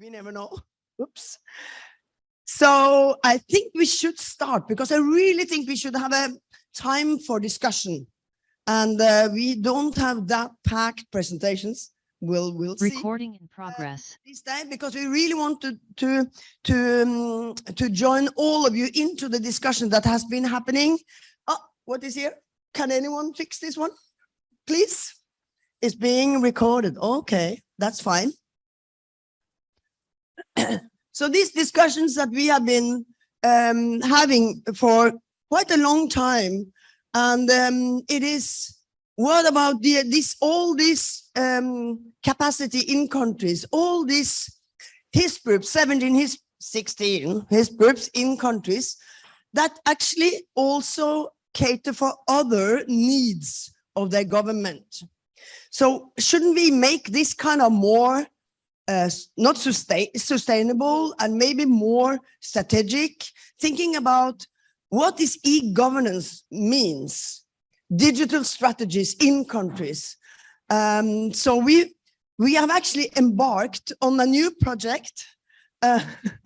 We never know. Oops. So I think we should start because I really think we should have a time for discussion. And uh, we don't have that packed presentations. We'll, we'll see Recording in progress. this time because we really want to to to um, to join all of you into the discussion that has been happening. Oh, what is here? Can anyone fix this one, please? It's being recorded. Okay, that's fine. so these discussions that we have been um, having for quite a long time, and um, it is what about the this all this um, capacity in countries, all these his groups, 17, his 16, his groups in countries that actually also cater for other needs of their government. So shouldn't we make this kind of more uh, not sustain sustainable and maybe more strategic, thinking about what this e-governance means, digital strategies in countries. Um, so we we have actually embarked on a new project, uh,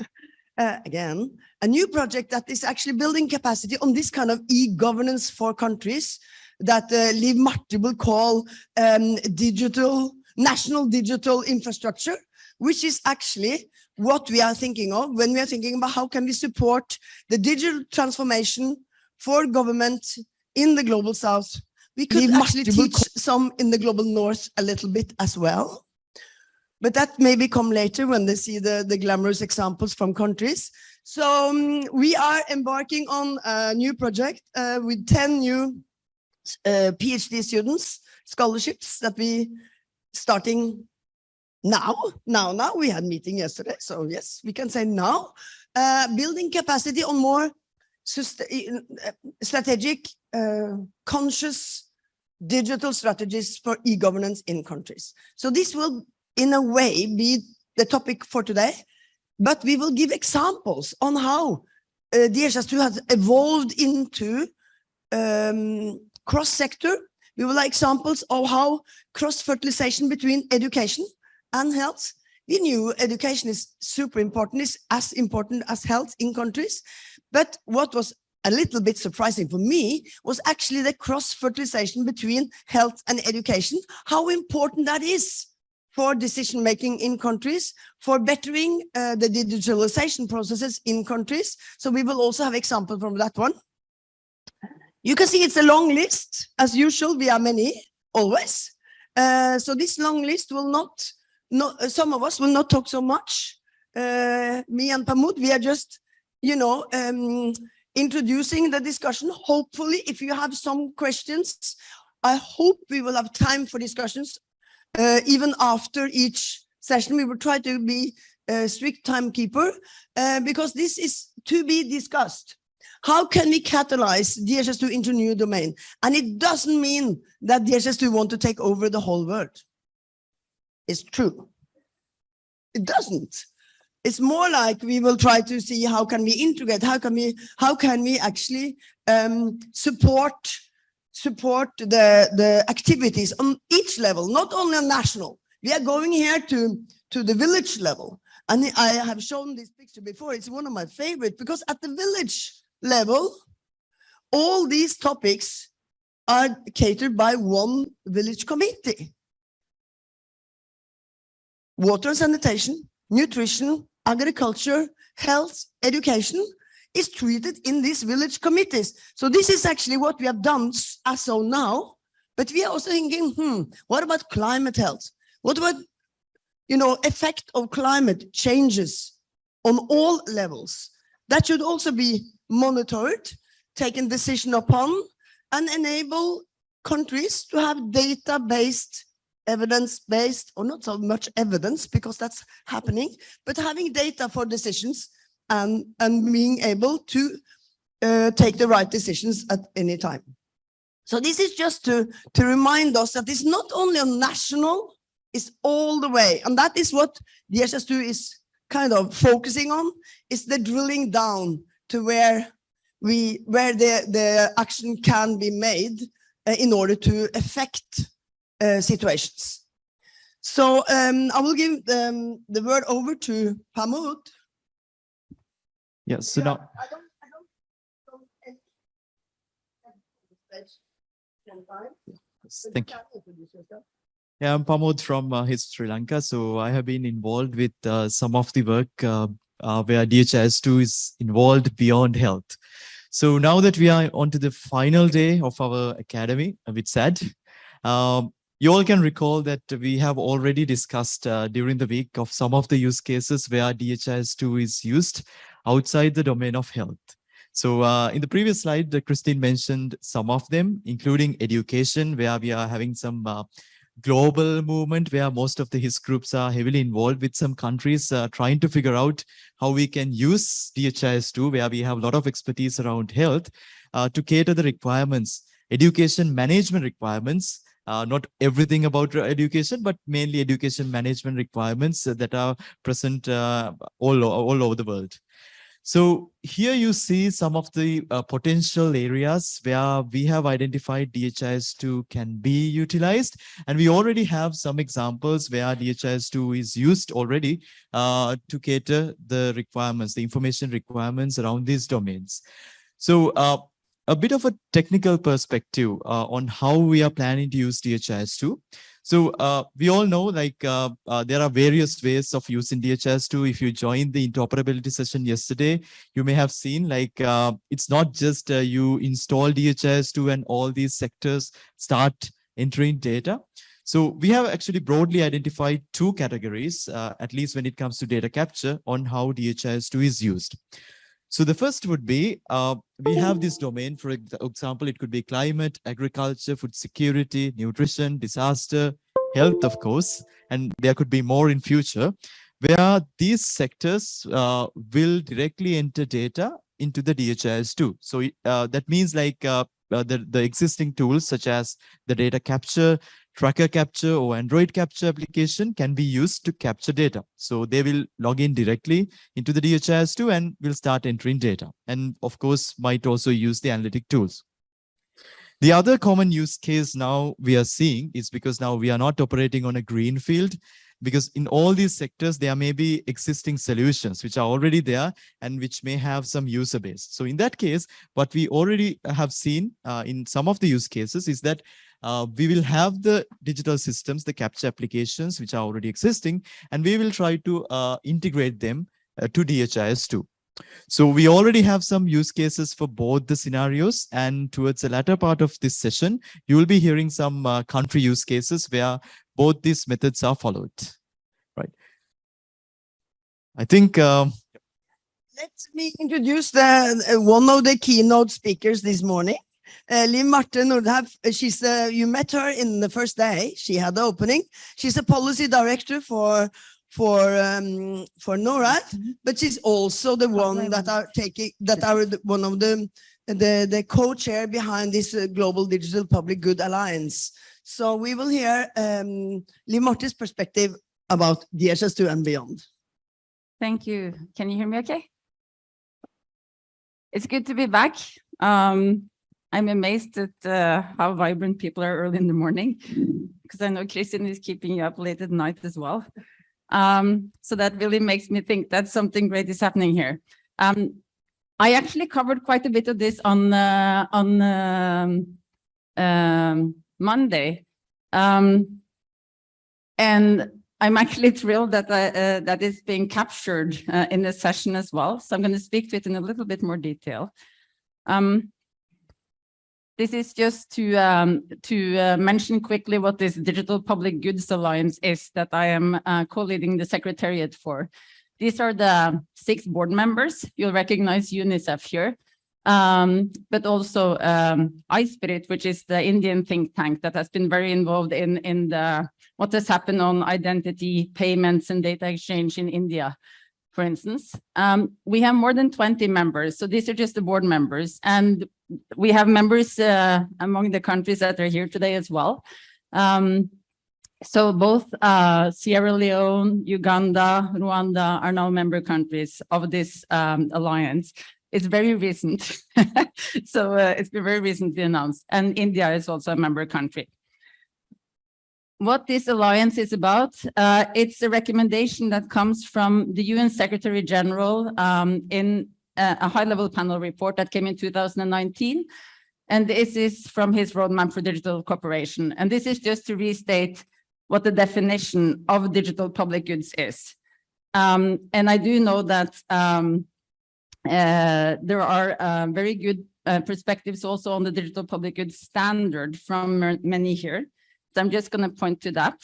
uh, again, a new project that is actually building capacity on this kind of e-governance for countries that uh, Liv Marte will call um, digital, national digital infrastructure, which is actually what we are thinking of when we are thinking about how can we support the digital transformation for government in the global south. We could Liv actually teach some in the global north a little bit as well. But that maybe come later when they see the, the glamorous examples from countries. So um, we are embarking on a new project uh, with 10 new uh, PhD students, scholarships that we starting now, now, now, we had meeting yesterday. So yes, we can say now, uh, building capacity on more uh, strategic, uh, conscious digital strategies for e-governance in countries. So this will in a way be the topic for today, but we will give examples on how uh, DHIS2 has evolved into um, cross-sector. We will have examples of how cross-fertilization between education and health. We knew education is super important, is as important as health in countries. But what was a little bit surprising for me was actually the cross-fertilization between health and education, how important that is for decision making in countries, for bettering uh, the digitalization processes in countries. So we will also have examples from that one. You can see it's a long list. As usual, we are many, always. Uh, so this long list will not, not, uh, some of us will not talk so much. Uh, me and Pamod, we are just, you know, um, introducing the discussion. Hopefully, if you have some questions, I hope we will have time for discussions uh, even after each session. We will try to be a strict timekeeper uh, because this is to be discussed. How can we catalyze DHIS2 into new domain? And it doesn't mean that DHIS2 want to take over the whole world. It's true. It doesn't. It's more like we will try to see how can we integrate, how can we, how can we actually um, support support the, the activities on each level, not only on national. We are going here to, to the village level. And I have shown this picture before. It's one of my favorite because at the village level, all these topics are catered by one village committee. Water and sanitation, nutrition, agriculture, health, education, is treated in these village committees. So this is actually what we have done as so now, but we are also thinking, hmm, what about climate health? What about, you know, effect of climate changes on all levels? That should also be monitored, taken decision upon, and enable countries to have data-based evidence-based or not so much evidence because that's happening, but having data for decisions and, and being able to uh, take the right decisions at any time. So this is just to, to remind us that it's not only on national, it's all the way. And that is what DHIS2 is kind of focusing on, is the drilling down to where we where the, the action can be made uh, in order to affect uh, situations. So um, I will give um, the word over to Pamod. Yes, so Yeah, now, I don't, I don't, don't any- stage can time, but you thank you. can introduce yourself. Yeah, I'm Pamod from uh, HIS Sri Lanka. So I have been involved with uh, some of the work uh, uh, where DHIS2 is involved beyond health. So now that we are onto the final day of our academy a bit SAD, um, you all can recall that we have already discussed uh, during the week of some of the use cases where DHIS2 is used outside the domain of health. So uh, in the previous slide, uh, Christine mentioned some of them, including education, where we are having some uh, global movement where most of the HIS groups are heavily involved with some countries uh, trying to figure out how we can use DHIS2, where we have a lot of expertise around health, uh, to cater the requirements, education management requirements, uh, not everything about uh, education, but mainly education management requirements that are present uh, all, all over the world. So here you see some of the uh, potential areas where we have identified DHIS2 can be utilized. And we already have some examples where DHIS2 is used already uh, to cater the requirements, the information requirements around these domains. So uh, a bit of a technical perspective uh, on how we are planning to use DHIS2. So uh, we all know like uh, uh, there are various ways of using DHIS2. If you joined the interoperability session yesterday, you may have seen like uh, it's not just uh, you install DHIS2 and all these sectors start entering data. So we have actually broadly identified two categories, uh, at least when it comes to data capture on how DHIS2 is used. So the first would be, uh, we have this domain, for example, it could be climate, agriculture, food security, nutrition, disaster, health, of course, and there could be more in future, where these sectors uh, will directly enter data into the DHIS2. So uh, that means like uh, uh, the, the existing tools such as the data capture, tracker capture or Android capture application can be used to capture data. So they will log in directly into the DHIS2 and will start entering data. And of course, might also use the analytic tools. The other common use case now we are seeing is because now we are not operating on a green field because in all these sectors, there may be existing solutions which are already there and which may have some user base. So in that case, what we already have seen uh, in some of the use cases is that uh, we will have the digital systems, the capture applications, which are already existing, and we will try to uh, integrate them uh, to DHIS2. So we already have some use cases for both the scenarios and towards the latter part of this session, you will be hearing some uh, country use cases where both these methods are followed, right? I think um, Let me introduce the uh, one of the keynote speakers this morning. Uh, Liv Marte Nordhaug, uh, she's uh, you met her in the first day. She had the opening. She's a policy director for for um, for NORAD, but she's also the one that are taking that are the, one of the the the co-chair behind this uh, Global Digital Public Good Alliance. So we will hear um, Liv Marte's perspective about DHIS2 and beyond. Thank you. Can you hear me okay? It's good to be back. Um, I'm amazed at uh, how vibrant people are early in the morning because I know Christian is keeping you up late at night as well. Um, so that really makes me think that something great is happening here. Um, I actually covered quite a bit of this on uh, on um, um, Monday. Um, and I'm actually thrilled that I, uh, that is being captured uh, in this session as well. So I'm going to speak to it in a little bit more detail. Um, this is just to um, to uh, mention quickly what this Digital Public Goods Alliance is that I am uh, co-leading the secretariat for. These are the six board members. You'll recognize UNICEF here, um, but also um, iSPIRT, which is the Indian think tank that has been very involved in in the what has happened on identity payments and data exchange in India, for instance. Um, we have more than 20 members, so these are just the board members, and we have members uh, among the countries that are here today as well. Um, so both uh, Sierra Leone, Uganda, Rwanda are now member countries of this um, alliance. It's very recent, so uh, it's been very recently announced, and India is also a member country. What this alliance is about, uh, it's a recommendation that comes from the UN Secretary General um, in a, a high-level panel report that came in 2019. And this is from his roadmap for digital cooperation. And this is just to restate what the definition of digital public goods is. Um, and I do know that um, uh, there are uh, very good uh, perspectives also on the digital public goods standard from many here. So I'm just going to point to that.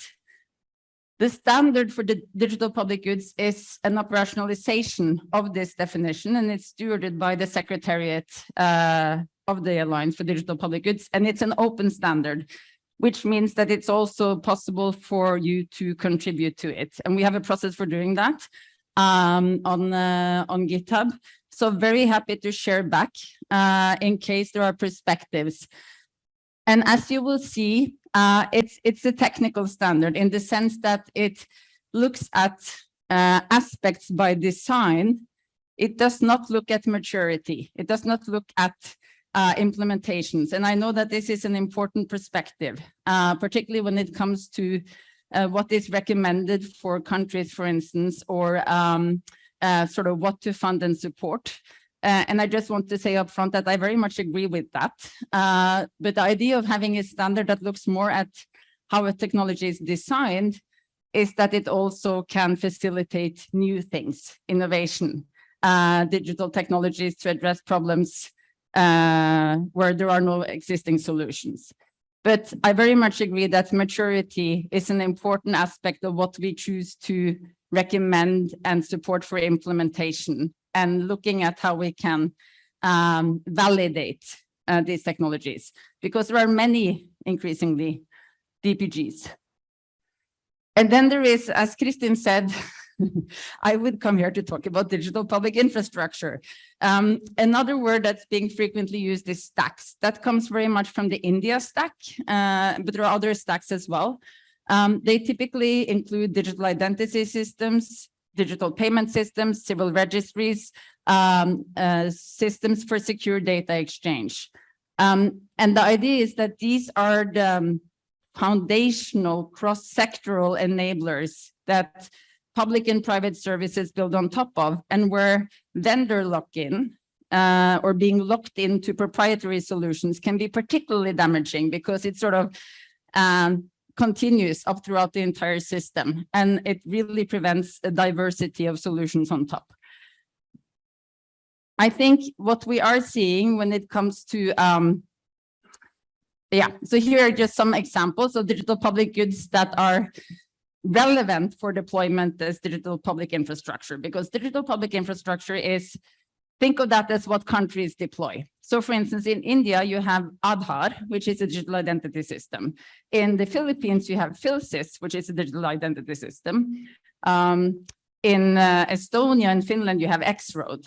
The standard for the digital public goods is an operationalization of this definition, and it's stewarded by the Secretariat uh, of the Alliance for Digital Public Goods, and it's an open standard, which means that it's also possible for you to contribute to it. And we have a process for doing that um, on, uh, on GitHub. So very happy to share back uh, in case there are perspectives. And as you will see, uh, it's, it's a technical standard in the sense that it looks at uh, aspects by design. It does not look at maturity. It does not look at uh, implementations. And I know that this is an important perspective, uh, particularly when it comes to uh, what is recommended for countries, for instance, or um, uh, sort of what to fund and support. Uh, and I just want to say upfront that I very much agree with that. Uh, but the idea of having a standard that looks more at how a technology is designed is that it also can facilitate new things, innovation, uh, digital technologies to address problems uh, where there are no existing solutions. But I very much agree that maturity is an important aspect of what we choose to recommend and support for implementation and looking at how we can um, validate uh, these technologies because there are many increasingly DPGs. And then there is, as Kristin said, I would come here to talk about digital public infrastructure. Um, another word that's being frequently used is stacks. That comes very much from the India stack, uh, but there are other stacks as well. Um, they typically include digital identity systems, digital payment systems, civil registries, um, uh, systems for secure data exchange. Um, and the idea is that these are the um, foundational cross-sectoral enablers that public and private services build on top of and where vendor lock-in uh, or being locked into proprietary solutions can be particularly damaging because it sort of um, continues up throughout the entire system and it really prevents a diversity of solutions on top. I think what we are seeing when it comes to um, yeah, so here are just some examples of digital public goods that are relevant for deployment as digital public infrastructure because digital public infrastructure is think of that as what countries deploy. So for instance, in India, you have Aadhaar, which is a digital identity system. In the Philippines, you have PhilSys, which is a digital identity system. Um, in uh, Estonia and Finland, you have X-Road,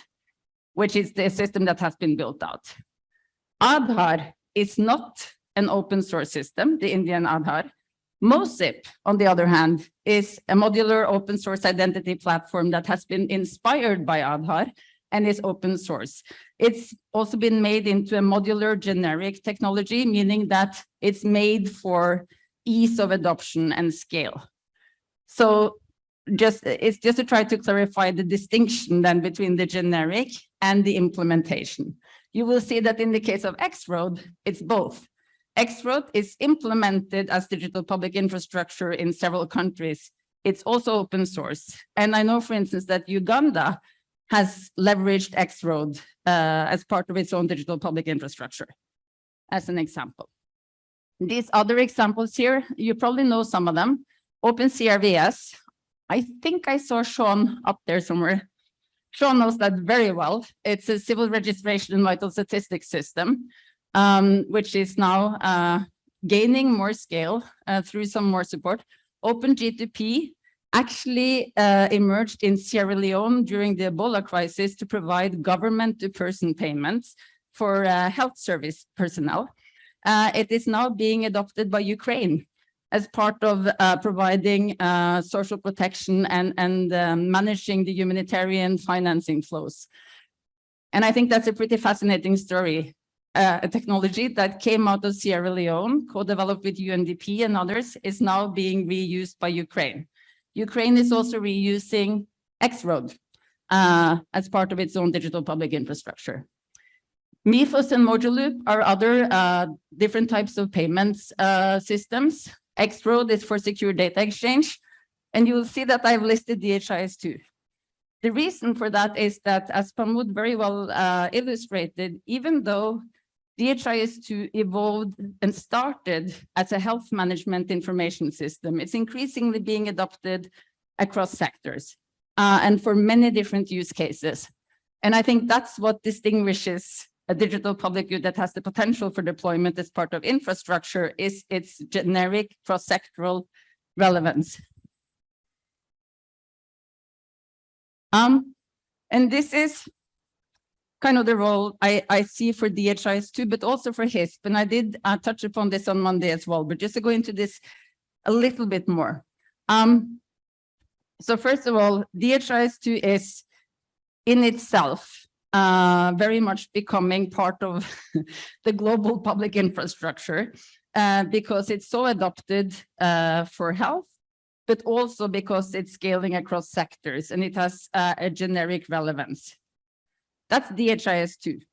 which is the system that has been built out. Aadhaar is not an open source system, the Indian Aadhaar. MOSIP, on the other hand, is a modular open source identity platform that has been inspired by Aadhaar and is open source. It's also been made into a modular generic technology, meaning that it's made for ease of adoption and scale. So just it's just to try to clarify the distinction then between the generic and the implementation. You will see that in the case of X-Road, it's both. X-Road is implemented as digital public infrastructure in several countries. It's also open source. And I know, for instance, that Uganda has leveraged X-Road uh, as part of its own digital public infrastructure, as an example. These other examples here, you probably know some of them. OpenCRVS, I think I saw Sean up there somewhere. Sean knows that very well. It's a civil registration and vital statistics system, um, which is now uh, gaining more scale uh, through some more support. OpenG2P actually uh, emerged in Sierra Leone during the Ebola crisis to provide government-to-person payments for uh, health service personnel. Uh, it is now being adopted by Ukraine as part of uh, providing uh, social protection and, and um, managing the humanitarian financing flows. And I think that's a pretty fascinating story uh, a technology that came out of Sierra Leone, co-developed with UNDP and others, is now being reused by Ukraine. Ukraine is also reusing X-Road uh, as part of its own digital public infrastructure. MIFOS and Mojaloop are other uh, different types of payments uh, systems. X-Road is for secure data exchange. And you will see that I've listed DHIS2. The reason for that is that, as Pamod very well uh, illustrated, even though DHIS2 evolved and started as a health management information system, it's increasingly being adopted across sectors uh, and for many different use cases. And I think that's what distinguishes a digital public good that has the potential for deployment as part of infrastructure is its generic cross-sectoral relevance. Um, and this is kind of the role I, I see for DHIS2, but also for HISP. And I did uh, touch upon this on Monday as well, but just to go into this a little bit more. Um, so first of all, DHIS2 is in itself uh, very much becoming part of the global public infrastructure uh, because it's so adopted uh, for health but also because it's scaling across sectors and it has uh, a generic relevance. That's DHIS2.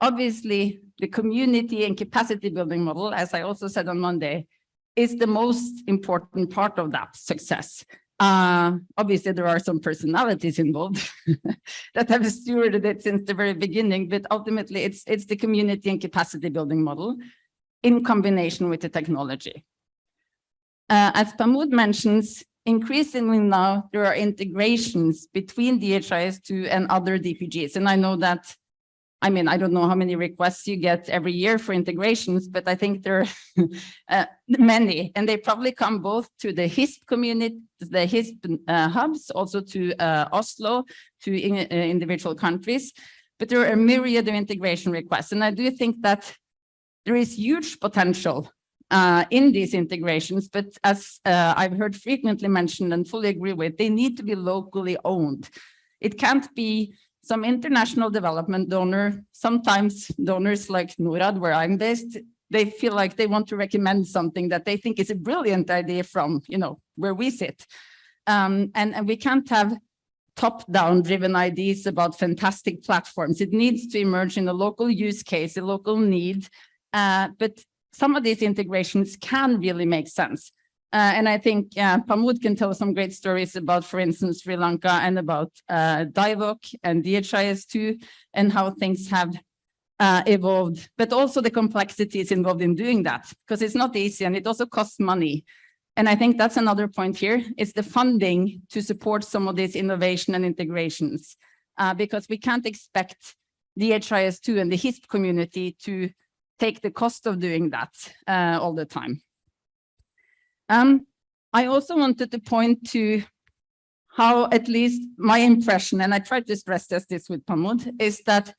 Obviously, the community and capacity building model, as I also said on Monday, is the most important part of that success. Uh, obviously, there are some personalities involved that have stewarded it since the very beginning, but ultimately it's, it's the community and capacity building model in combination with the technology. Uh, as Pamod mentions, increasingly now there are integrations between DHIS2 and other DPGs. And I know that, I mean, I don't know how many requests you get every year for integrations, but I think there are uh, many, and they probably come both to the HISP community, the HISP uh, hubs, also to uh, Oslo, to in, uh, individual countries. But there are a myriad of integration requests. And I do think that there is huge potential uh, in these integrations, but as uh, I've heard frequently mentioned and fully agree with, they need to be locally owned. It can't be some international development donor, sometimes donors like NORAD, where I'm based, they feel like they want to recommend something that they think is a brilliant idea from, you know, where we sit. Um, and, and we can't have top-down driven ideas about fantastic platforms. It needs to emerge in a local use case, a local need, uh, but some of these integrations can really make sense. Uh, and I think uh, Pamod can tell some great stories about, for instance, Sri Lanka and about uh, DIVOC and DHIS2 and how things have uh, evolved, but also the complexities involved in doing that, because it's not easy and it also costs money. And I think that's another point here, is the funding to support some of these innovation and integrations, uh, because we can't expect DHIS2 and the HISP community to take the cost of doing that uh, all the time. Um, I also wanted to point to how at least my impression, and I tried to stress test this with Pamod, is that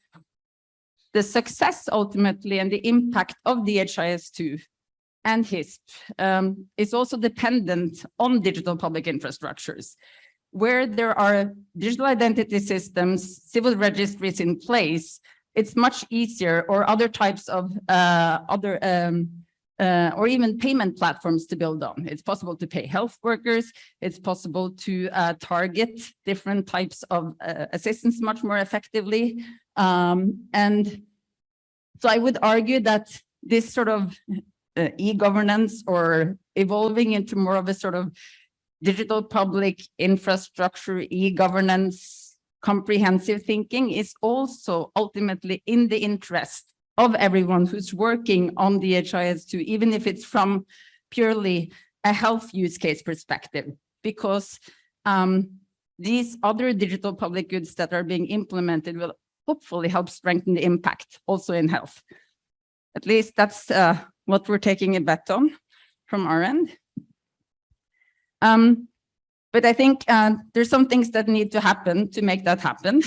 the success ultimately and the impact of DHIS2 and HISP um, is also dependent on digital public infrastructures, where there are digital identity systems, civil registries in place, it's much easier or other types of uh, other um, uh, or even payment platforms to build on. It's possible to pay health workers. It's possible to uh, target different types of uh, assistance much more effectively. Um, and so I would argue that this sort of uh, e-governance or evolving into more of a sort of digital public infrastructure e-governance comprehensive thinking is also ultimately in the interest of everyone who's working on DHIS2, even if it's from purely a health use case perspective, because um, these other digital public goods that are being implemented will hopefully help strengthen the impact also in health. At least that's uh, what we're taking a bet on from our end. Um, but I think uh, there's some things that need to happen to make that happen.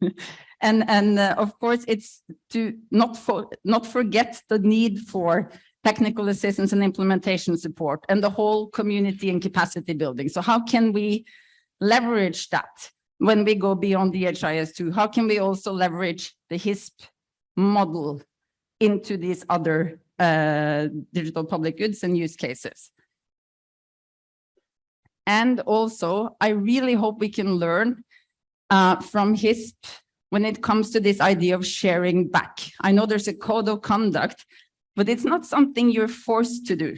and and uh, of course, it's to not, not forget the need for technical assistance and implementation support and the whole community and capacity building. So how can we leverage that when we go beyond DHIS2? How can we also leverage the HISP model into these other uh, digital public goods and use cases. And also, I really hope we can learn uh, from HISP when it comes to this idea of sharing back. I know there's a code of conduct, but it's not something you're forced to do,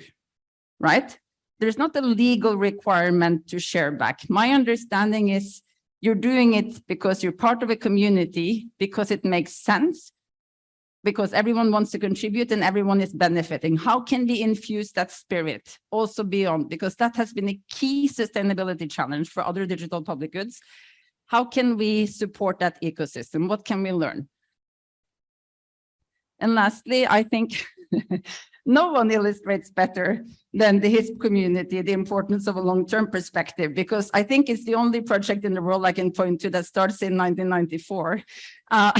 right? There's not a legal requirement to share back. My understanding is you're doing it because you're part of a community, because it makes sense, because everyone wants to contribute and everyone is benefiting. How can we infuse that spirit also beyond? Because that has been a key sustainability challenge for other digital public goods. How can we support that ecosystem? What can we learn? And lastly, I think no one illustrates better than the HISP community the importance of a long-term perspective, because I think it's the only project in the world I can point to that starts in 1994, uh,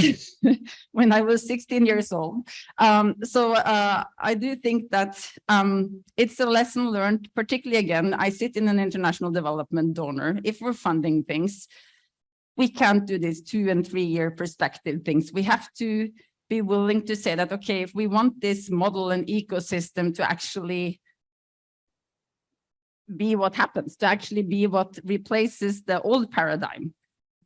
when I was 16 years old. Um, so uh, I do think that um, it's a lesson learned, particularly again, I sit in an international development donor. If we're funding things, we can't do this two and three year perspective things. We have to be willing to say that, okay, if we want this model and ecosystem to actually be what happens, to actually be what replaces the old paradigm,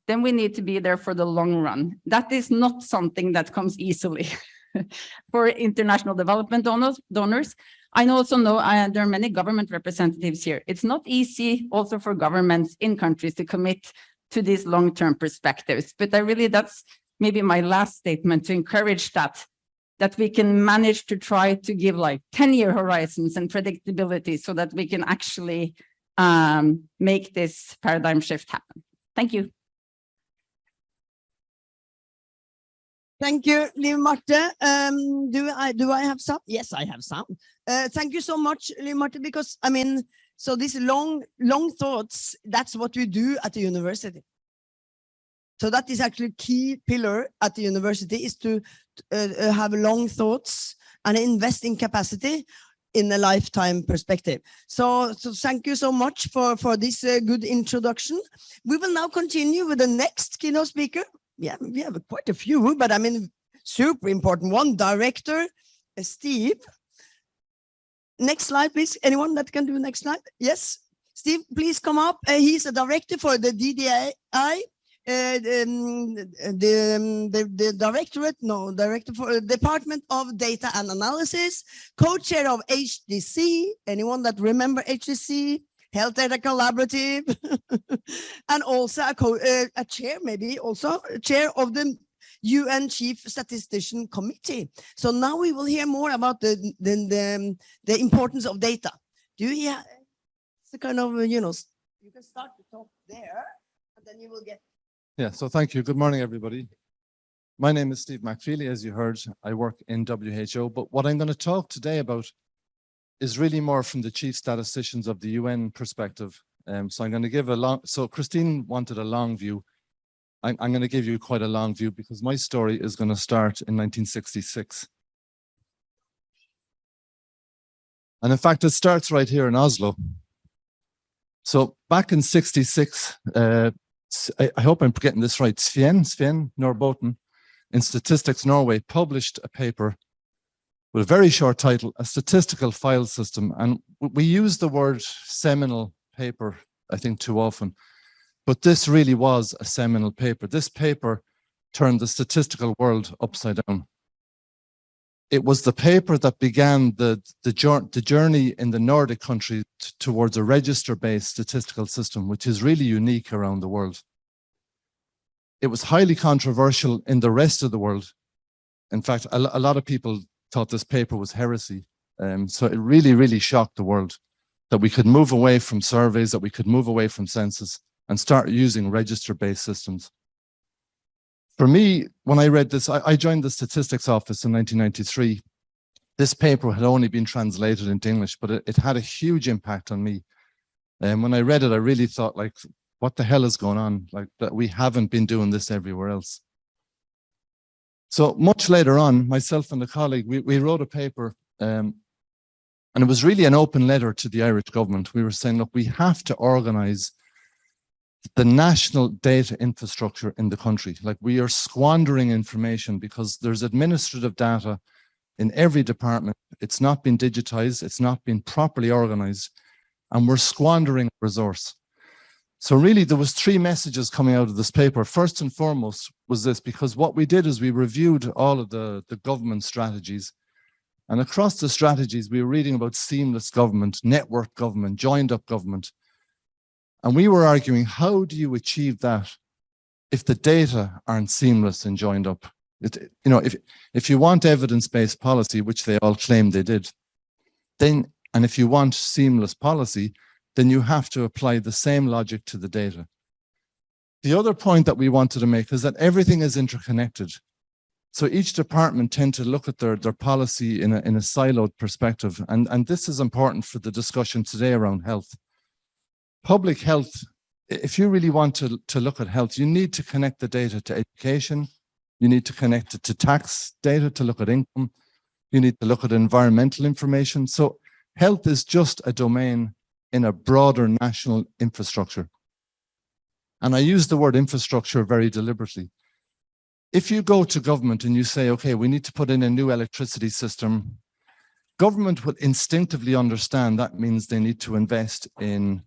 then we need to be there for the long run. That is not something that comes easily for international development donors. donors. I also know uh, there are many government representatives here. It's not easy also for governments in countries to commit to these long-term perspectives, but I really, that's maybe my last statement to encourage that, that we can manage to try to give like 10 year horizons and predictability so that we can actually um, make this paradigm shift happen. Thank you. Thank you, Liv Marte. Um, do I do I have some? Yes, I have some. Uh, thank you so much, Liv Marte, because I mean, so these long long thoughts. That's what we do at the university. So that is actually key pillar at the university is to uh, uh, have long thoughts and invest in capacity in a lifetime perspective. So, so thank you so much for, for this uh, good introduction. We will now continue with the next keynote speaker. Yeah, we have quite a few, but I mean, super important one, director uh, Steve. Next slide, please. Anyone that can do next slide? Yes, Steve, please come up. Uh, he's a director for the DDI the, um, the, the directorate, no, director for Department of Data and Analysis, co-chair of HDC, anyone that remember HDC, Health Data Collaborative, and also a, co uh, a chair, maybe also chair of the UN Chief Statistician Committee. So now we will hear more about the, the, the, um, the importance of data. Do you hear? It's the kind of, you know, you can start to talk there, and then you will get yeah, so thank you. Good morning, everybody. My name is Steve McFeely, as you heard. I work in WHO, but what I'm going to talk today about is really more from the chief statisticians of the UN perspective. Um, so I'm going to give a long, so Christine wanted a long view. I'm, I'm going to give you quite a long view because my story is going to start in 1966. And in fact, it starts right here in Oslo. So back in 66, uh, I, hope I'm getting this right, Sven, Sven Nordbotten in Statistics Norway published a paper with a very short title, A Statistical File System. And we use the word seminal paper, I think too often, but this really was a seminal paper. This paper turned the statistical world upside down. It was the paper that began the, the, the journey in the Nordic countries towards a register-based statistical system, which is really unique around the world. It was highly controversial in the rest of the world. In fact, a, a lot of people thought this paper was heresy. Um, so it really, really shocked the world that we could move away from surveys, that we could move away from census and start using register-based systems. For me, when I read this, I, I joined the statistics office in 1993 this paper had only been translated into English, but it, it, had a huge impact on me. And when I read it, I really thought like, what the hell is going on? Like that we haven't been doing this everywhere else. So much later on, myself and a colleague, we, we wrote a paper um, and it was really an open letter to the Irish government. We were saying, look, we have to organize the national data infrastructure in the country. Like we are squandering information because there's administrative data in every department. It's not been digitized. It's not been properly organized and we're squandering resource. So really there was three messages coming out of this paper. First and foremost was this, because what we did is we reviewed all of the, the government strategies and across the strategies, we were reading about seamless government, network government, joined up government. And we were arguing, how do you achieve that if the data aren't seamless and joined up? It, you know, if, if you want evidence-based policy, which they all claim they did, then, and if you want seamless policy, then you have to apply the same logic to the data. The other point that we wanted to make is that everything is interconnected. So each department tend to look at their, their policy in a, in a siloed perspective. And, and this is important for the discussion today around health. Public health, if you really want to, to look at health, you need to connect the data to education. You need to connect it to tax data to look at income. You need to look at environmental information. So health is just a domain in a broader national infrastructure. And I use the word infrastructure very deliberately. If you go to government and you say, okay, we need to put in a new electricity system, government will instinctively understand that means they need to invest in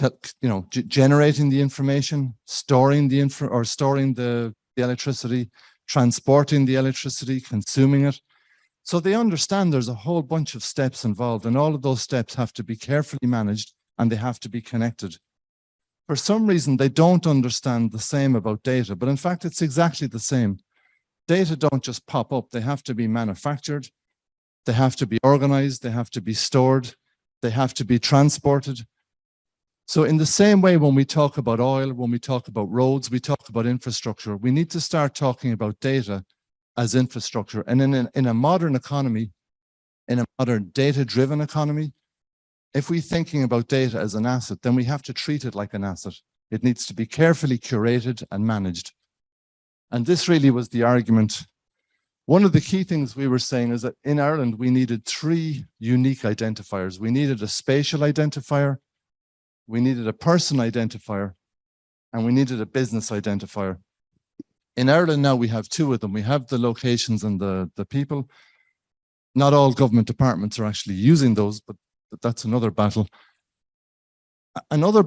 you know, generating the information, storing the info or storing the, the electricity, transporting the electricity, consuming it. So they understand there's a whole bunch of steps involved and all of those steps have to be carefully managed and they have to be connected. For some reason, they don't understand the same about data, but in fact, it's exactly the same. Data don't just pop up. They have to be manufactured. They have to be organized. They have to be stored. They have to be transported. So in the same way, when we talk about oil, when we talk about roads, we talk about infrastructure, we need to start talking about data as infrastructure. And in, a, in a modern economy, in a modern data-driven economy, if we're thinking about data as an asset, then we have to treat it like an asset. It needs to be carefully curated and managed. And this really was the argument. One of the key things we were saying is that in Ireland, we needed three unique identifiers. We needed a spatial identifier, we needed a person identifier, and we needed a business identifier. In Ireland now we have two of them. We have the locations and the, the people. Not all government departments are actually using those, but that's another battle. Another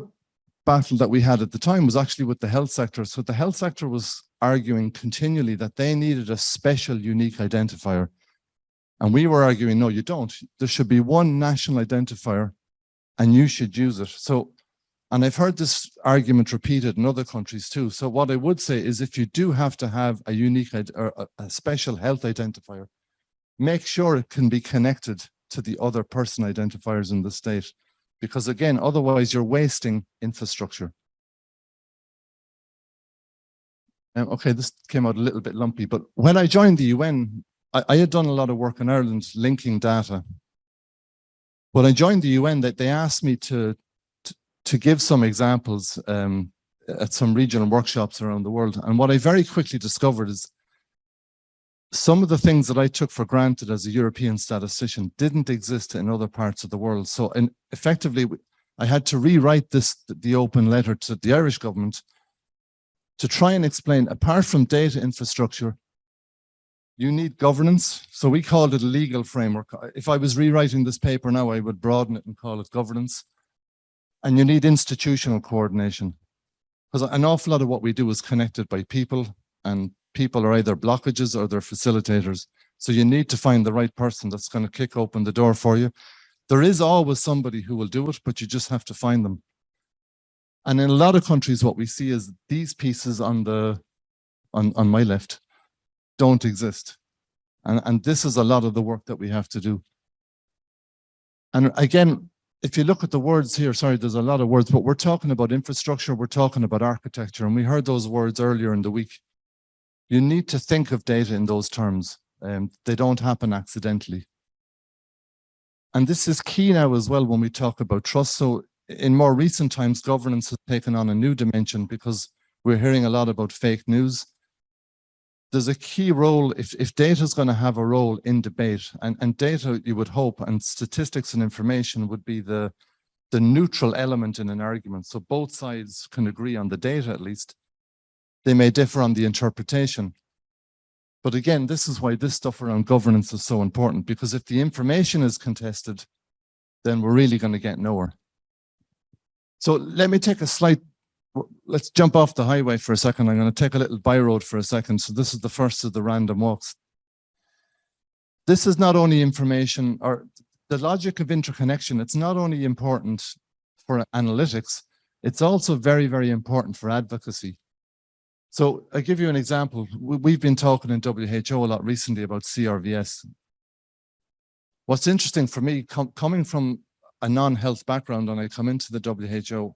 battle that we had at the time was actually with the health sector. So the health sector was arguing continually that they needed a special unique identifier. And we were arguing, no, you don't. There should be one national identifier and you should use it. So and I've heard this argument repeated in other countries too. So what I would say is if you do have to have a unique or a special health identifier, make sure it can be connected to the other person identifiers in the state. Because again, otherwise you're wasting infrastructure. Um, okay, this came out a little bit lumpy, but when I joined the UN, I, I had done a lot of work in Ireland linking data. When I joined the UN, that they asked me to to give some examples um, at some regional workshops around the world. And what I very quickly discovered is some of the things that I took for granted as a European statistician didn't exist in other parts of the world. So and effectively, I had to rewrite this, the open letter to the Irish government to try and explain, apart from data infrastructure, you need governance. So we called it a legal framework. If I was rewriting this paper now, I would broaden it and call it governance. And you need institutional coordination because an awful lot of what we do is connected by people and people are either blockages or they're facilitators. So you need to find the right person that's going to kick open the door for you. There is always somebody who will do it, but you just have to find them. And in a lot of countries, what we see is these pieces on the on, on my left don't exist. And, and this is a lot of the work that we have to do. And again, if you look at the words here, sorry, there's a lot of words, but we're talking about infrastructure, we're talking about architecture, and we heard those words earlier in the week. You need to think of data in those terms. Um, they don't happen accidentally. And this is key now as well when we talk about trust. So in more recent times, governance has taken on a new dimension because we're hearing a lot about fake news there's a key role if, if data is going to have a role in debate and, and data you would hope and statistics and information would be the the neutral element in an argument so both sides can agree on the data at least they may differ on the interpretation But again, this is why this stuff around governance is so important, because if the information is contested, then we're really going to get nowhere. So let me take a slight, let's jump off the highway for a second. I'm going to take a little by road for a second. So this is the first of the random walks. This is not only information or the logic of interconnection. It's not only important for analytics, it's also very, very important for advocacy. So I give you an example. We- We've been talking in WHO a lot recently about CRVS. What's interesting for me, com- coming from a non-health background and I come into the WHO,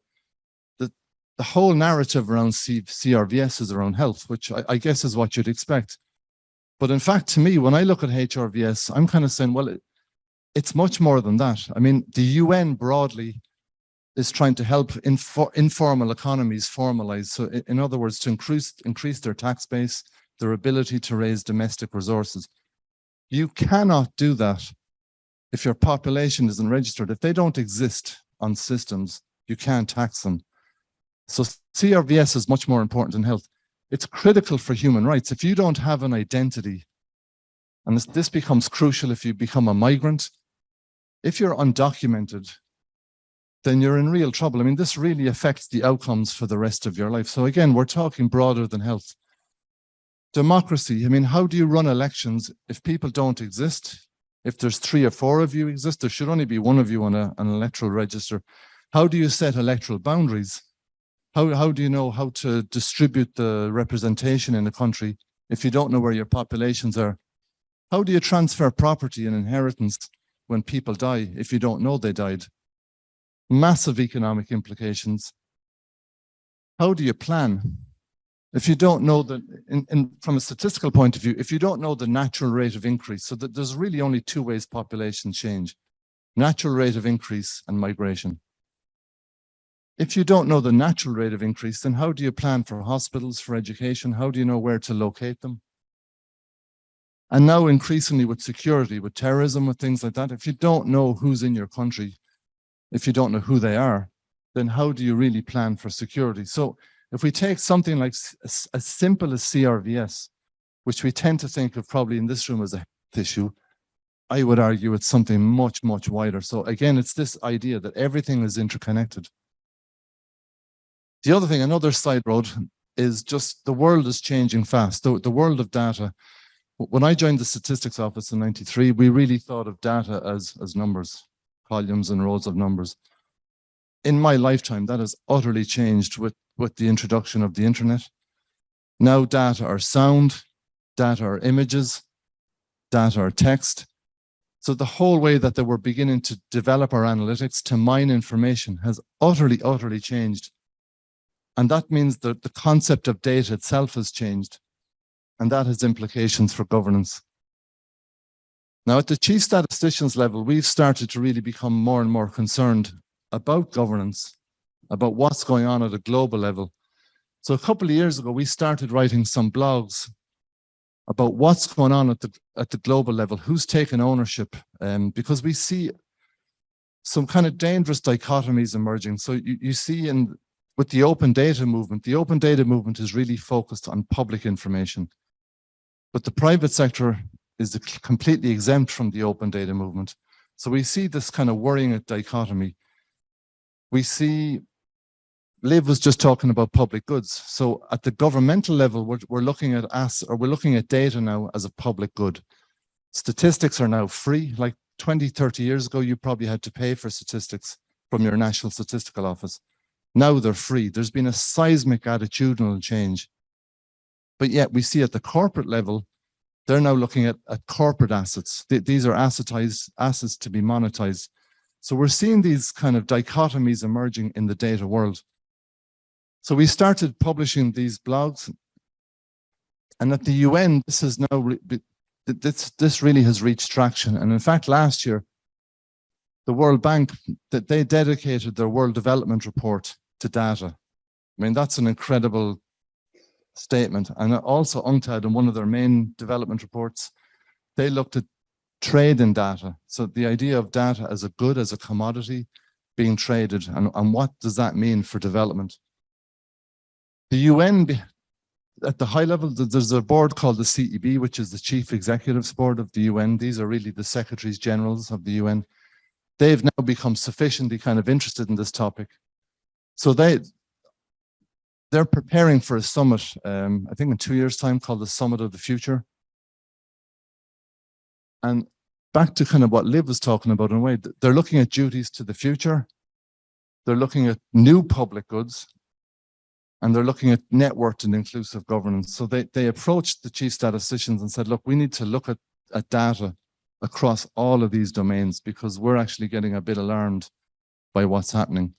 the, whole narrative around C- CRVS is around health, which I, I guess is what you'd expect. But in fact, to me, when I look at CRVS, I'm kind of saying, well, it, it's much more than that. I mean, the UN broadly is trying to help infor informal economies formalize. So i- in other words, to increase, increase their tax base, their ability to raise domestic resources. You cannot do that if your population isn't registered. If they don't exist on systems, you can't tax them. So CRVS is much more important than health. It's critical for human rights. If you don't have an identity, and this, this becomes crucial if you become a migrant, if you're undocumented, then you're in real trouble. I mean, this really affects the outcomes for the rest of your life. So again, we're talking broader than health. Democracy, I mean, how do you run elections if people don't exist? If there's three or four of you exist, there should only be one of you on a, an electoral register. How do you set electoral boundaries? How, how do you know how to distribute the representation in a country if you don't know where your populations are? How do you transfer property and inheritance when people die if you don't know they died? Massive economic implications. How do you plan? If you don't know that, from a statistical point of view, if you don't know the natural rate of increase, so that there's really only two ways population change, natural rate of increase and migration. If you don't know the natural rate of increase, then how do you plan for hospitals, for education? How do you know where to locate them? And now increasingly with security, with terrorism, with things like that, if you don't know who's in your country, if you don't know who they are, then how do you really plan for security? So if we take something like as, simple as CRVS, which we tend to think of probably in this room as a health issue, I would argue it's something much, much wider. So again, it's this idea that everything is interconnected. The other thing, another side road is just the world is changing fast. The, the world of data. When I joined the statistics office in 93, we really thought of data as, as numbers, columns and rows of numbers. In my lifetime, that has utterly changed with, with the introduction of the internet. Now data are sound, data are images, data are text. So the whole way that they were beginning to develop our analytics to mine information has utterly, utterly changed. And that means that the concept of data itself has changed. And that has implications for governance. Now, at the chief statistician's level, we've started to really become more and more concerned about governance, about what's going on at a global level. So a couple of years ago, we started writing some blogs about what's going on at the at the global level, who's taking ownership, um, because we see some kind of dangerous dichotomies emerging. So you, you see in with the open data movement, the open data movement is really focused on public information. But the private sector is completely exempt from the open data movement. So we see this kind of worrying dichotomy. We see, Liv was just talking about public goods. So at the governmental level, we're, we're looking at us, or we're looking at data now as a public good. Statistics are now free. Like 20, 30 years ago, you probably had to pay for statistics from your National Statistical Office. Now they're free. There's been a seismic attitudinal change. But yet we see at the corporate level, they're now looking at, at corporate assets. Th- these are assetized assets to be monetized. So we're seeing these kind of dichotomies emerging in the data world. So we started publishing these blogs. And at the UN, this is now, this, this really has reached traction. And in fact, last year, the World Bank, that they dedicated their World Development Report to data. I mean, that's an incredible statement. And also UNCTAD in one of their main development reports, they looked at trade in data. So the idea of data as a good, as a commodity being traded and, and what does that mean for development? The UN, at the high level, there's a board called the CEB, which is the Chief Executives Board of the UN. These are really the Secretaries Generals of the UN. They've now become sufficiently kind of interested in this topic. So they, they're preparing for a summit, um, I think in two years' time, called the Summit of the Future. And back to kind of what Liv was talking about in a way, they're looking at duties to the future. They're looking at new public goods and they're looking at networked and inclusive governance. So they, they approached the chief statisticians and said, look, we need to look at, at data across all of these domains because we're actually getting a bit alarmed by what's happening.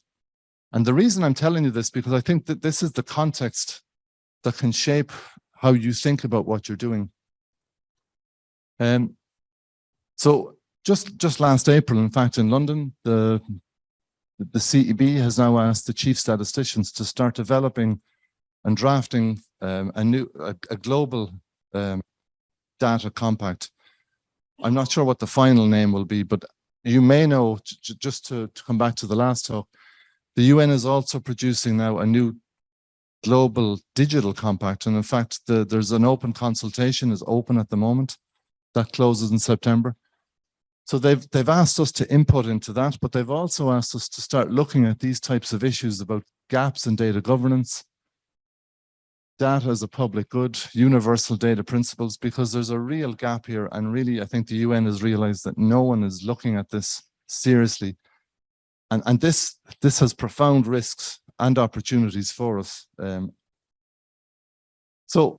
And the reason I'm telling you this, because I think that this is the context that can shape how you think about what you're doing. Um, so just, just last April, in fact, in London, the, the CEB has now asked the chief statisticians to start developing and drafting um, a new, a, a global um, data compact. I'm not sure what the final name will be, but you may know, just to, to come back to the last talk, the UN is also producing now a new global digital compact. And in fact, the, there's an open consultation is open at the moment that closes in September. So they've, they've asked us to input into that, but they've also asked us to start looking at these types of issues about gaps in data governance, data as a public good, universal data principles, because there's a real gap here. And really, I think the UN has realized that no one is looking at this seriously. And, and this, this has profound risks and opportunities for us. Um, so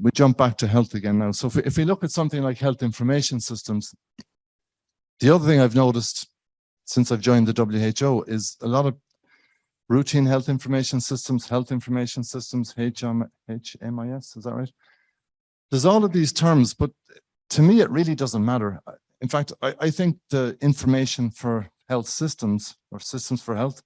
we jump back to health again now. So if we, if we look at something like health information systems, the other thing I've noticed since I've joined the WHO is a lot of routine health information systems, health information systems, HM, HMIS, is that right? There's all of these terms, but to me, it really doesn't matter. In fact, I, I think the information for health systems or systems for health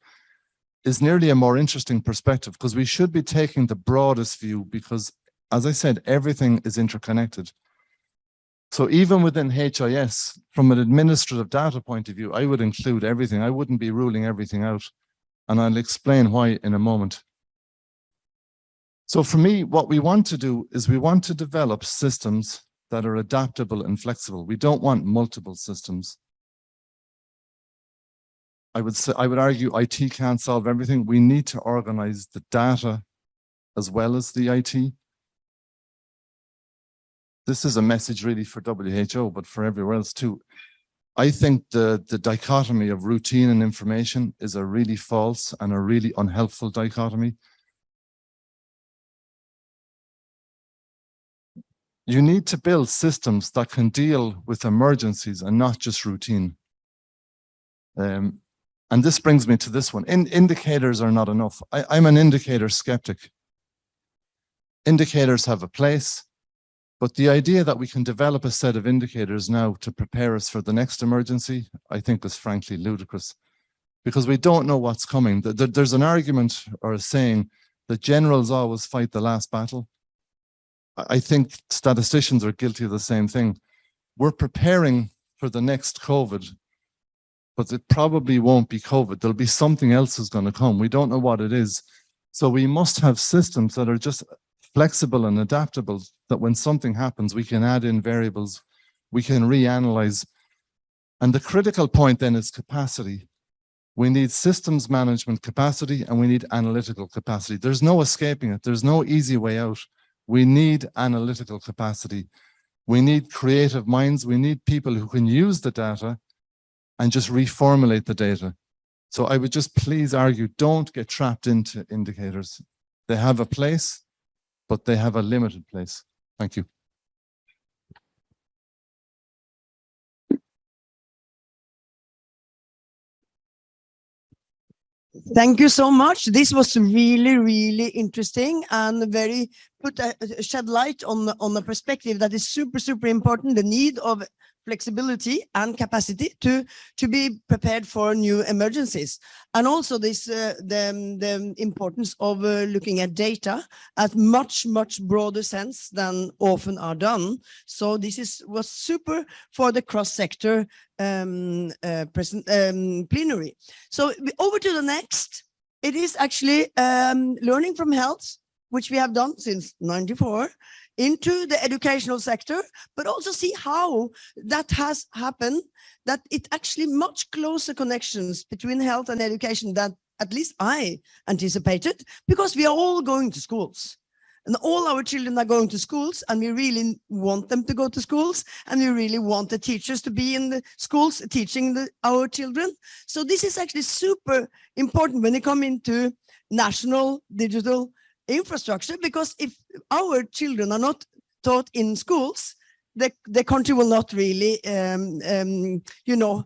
is nearly a more interesting perspective because we should be taking the broadest view because as I said, everything is interconnected. So even within HIS, from an administrative data point of view, I would include everything. I wouldn't be ruling everything out. And I'll explain why in a moment. So for me, what we want to do is we want to develop systems that are adaptable and flexible. We don't want multiple systems. I would say, I would argue IT can't solve everything. We need to organize the data as well as the IT this is a message really for WHO, but for everywhere else too. I think the, the dichotomy of routine and information is a really false and a really unhelpful dichotomy. You need to build systems that can deal with emergencies and not just routine. Um, and this brings me to this one. In, indicators are not enough. I, I'm an indicator skeptic. Indicators have a place, but the idea that we can develop a set of indicators now to prepare us for the next emergency, I think is frankly ludicrous because we don't know what's coming. There's an argument or a saying that generals always fight the last battle. I think statisticians are guilty of the same thing. We're preparing for the next COVID, but it probably won't be COVID. There'll be something else is going to come. We don't know what it is. So we must have systems that are just flexible and adaptable that when something happens, we can add in variables, we can reanalyze. And the critical point then is capacity. We need systems management capacity and we need analytical capacity. There's no escaping it. There's no easy way out. We need analytical capacity. We need creative minds. We need people who can use the data and just reformulate the data. So I would just please argue, don't get trapped into indicators. They have a place, but they have a limited place. Thank you. Thank you so much. This was really, really interesting and very put a, shed light on on the perspective that is super, super important. The need of flexibility and capacity to to be prepared for new emergencies. And also this uh, the, the importance of uh, looking at data at much much broader sense than often are done. So this is was super for the cross-sector um, uh, present um, plenary. So over to the next. It is actually um, learning from health which we have done since 94, into the educational sector, but also see how that has happened, that it actually much closer connections between health and education than at least I anticipated, because we are all going to schools. And all our children are going to schools and we really want them to go to schools and we really want the teachers to be in the schools teaching the, our children. So this is actually super important when it come into national digital infrastructure because if our children are not taught in schools, the, the country will not really, um, um, you know,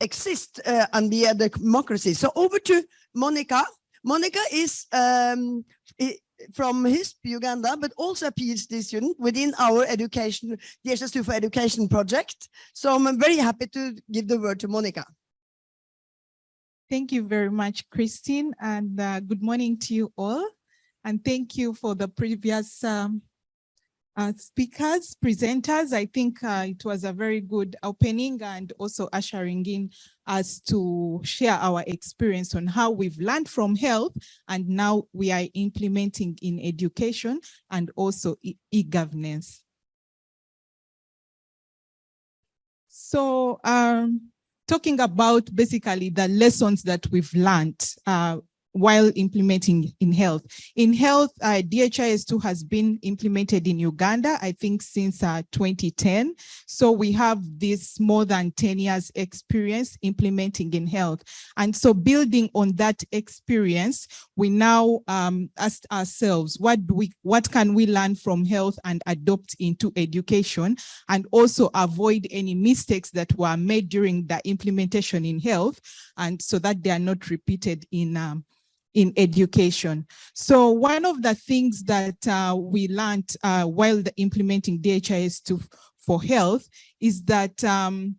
exist uh, and be a democracy. So over to Monica. Monica is um, from HISP Uganda, but also a PhD student within our education, DHIS2 for Education project. So I'm very happy to give the word to Monica. Thank you very much, Christine, and uh, good morning to you all. And thank you for the previous um, uh, speakers, presenters. I think uh, it was a very good opening and also ushering in us to share our experience on how we've learned from health and now we are implementing in education and also e-governance. so um, talking about basically the lessons that we've learned uh, while implementing in health. In health, uh, DHIS2 has been implemented in Uganda, I think since uh, 2010. So we have this more than 10 years experience implementing in health. And so building on that experience, we now um, asked ourselves, what do we, what can we learn from health and adopt into education and also avoid any mistakes that were made during the implementation in health and so that they are not repeated in um, in education. So one of the things that uh, we learned uh, while implementing DHIS2 for health is that um,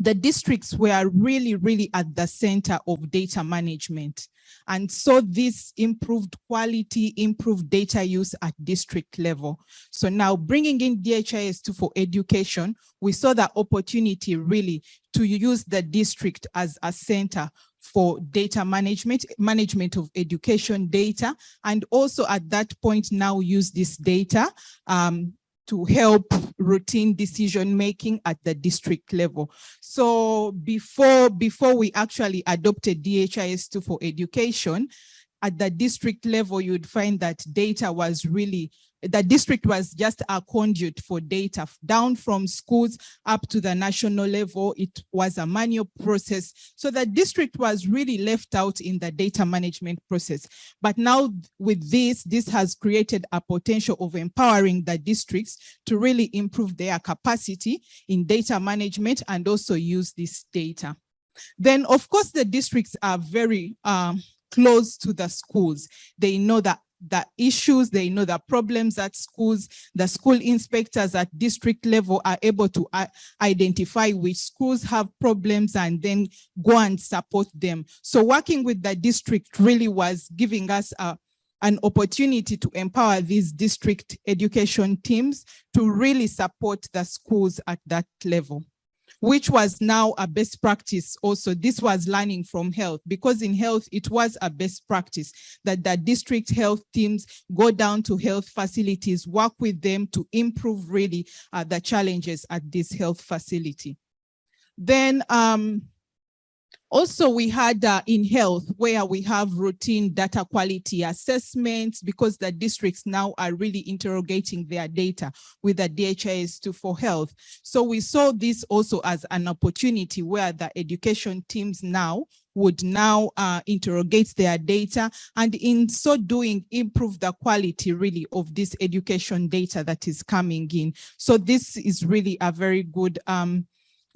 the districts were really, really at the center of data management. And so this improved quality, improved data use at district level. So now bringing in DHIS2 for education, we saw the opportunity really to use the district as a center for data management, management of education data, and also at that point now use this data um, to help routine decision making at the district level. So before, before we actually adopted DHIS2 for education, at the district level, you'd find that data was really the district was just a conduit for data down from schools up to the national level. It was a manual process. So the district was really left out in the data management process. But now with this, this has created a potential of empowering the districts to really improve their capacity in data management and also use this data. Then of course the districts are very um, close to the schools. They know that the issues, they know the problems at schools, the school inspectors at district level are able to uh, identify which schools have problems and then go and support them. So working with the district really was giving us a, an opportunity to empower these district education teams to really support the schools at that level which was now a best practice also. This was learning from health because in health, it was a best practice that the district health teams go down to health facilities, work with them to improve really uh, the challenges at this health facility. Then um, also, we had uh, in health where we have routine data quality assessments because the districts now are really interrogating their data with the DHIS2 for health. So we saw this also as an opportunity where the education teams now would now uh, interrogate their data and in so doing improve the quality really of this education data that is coming in. So this is really a very good um,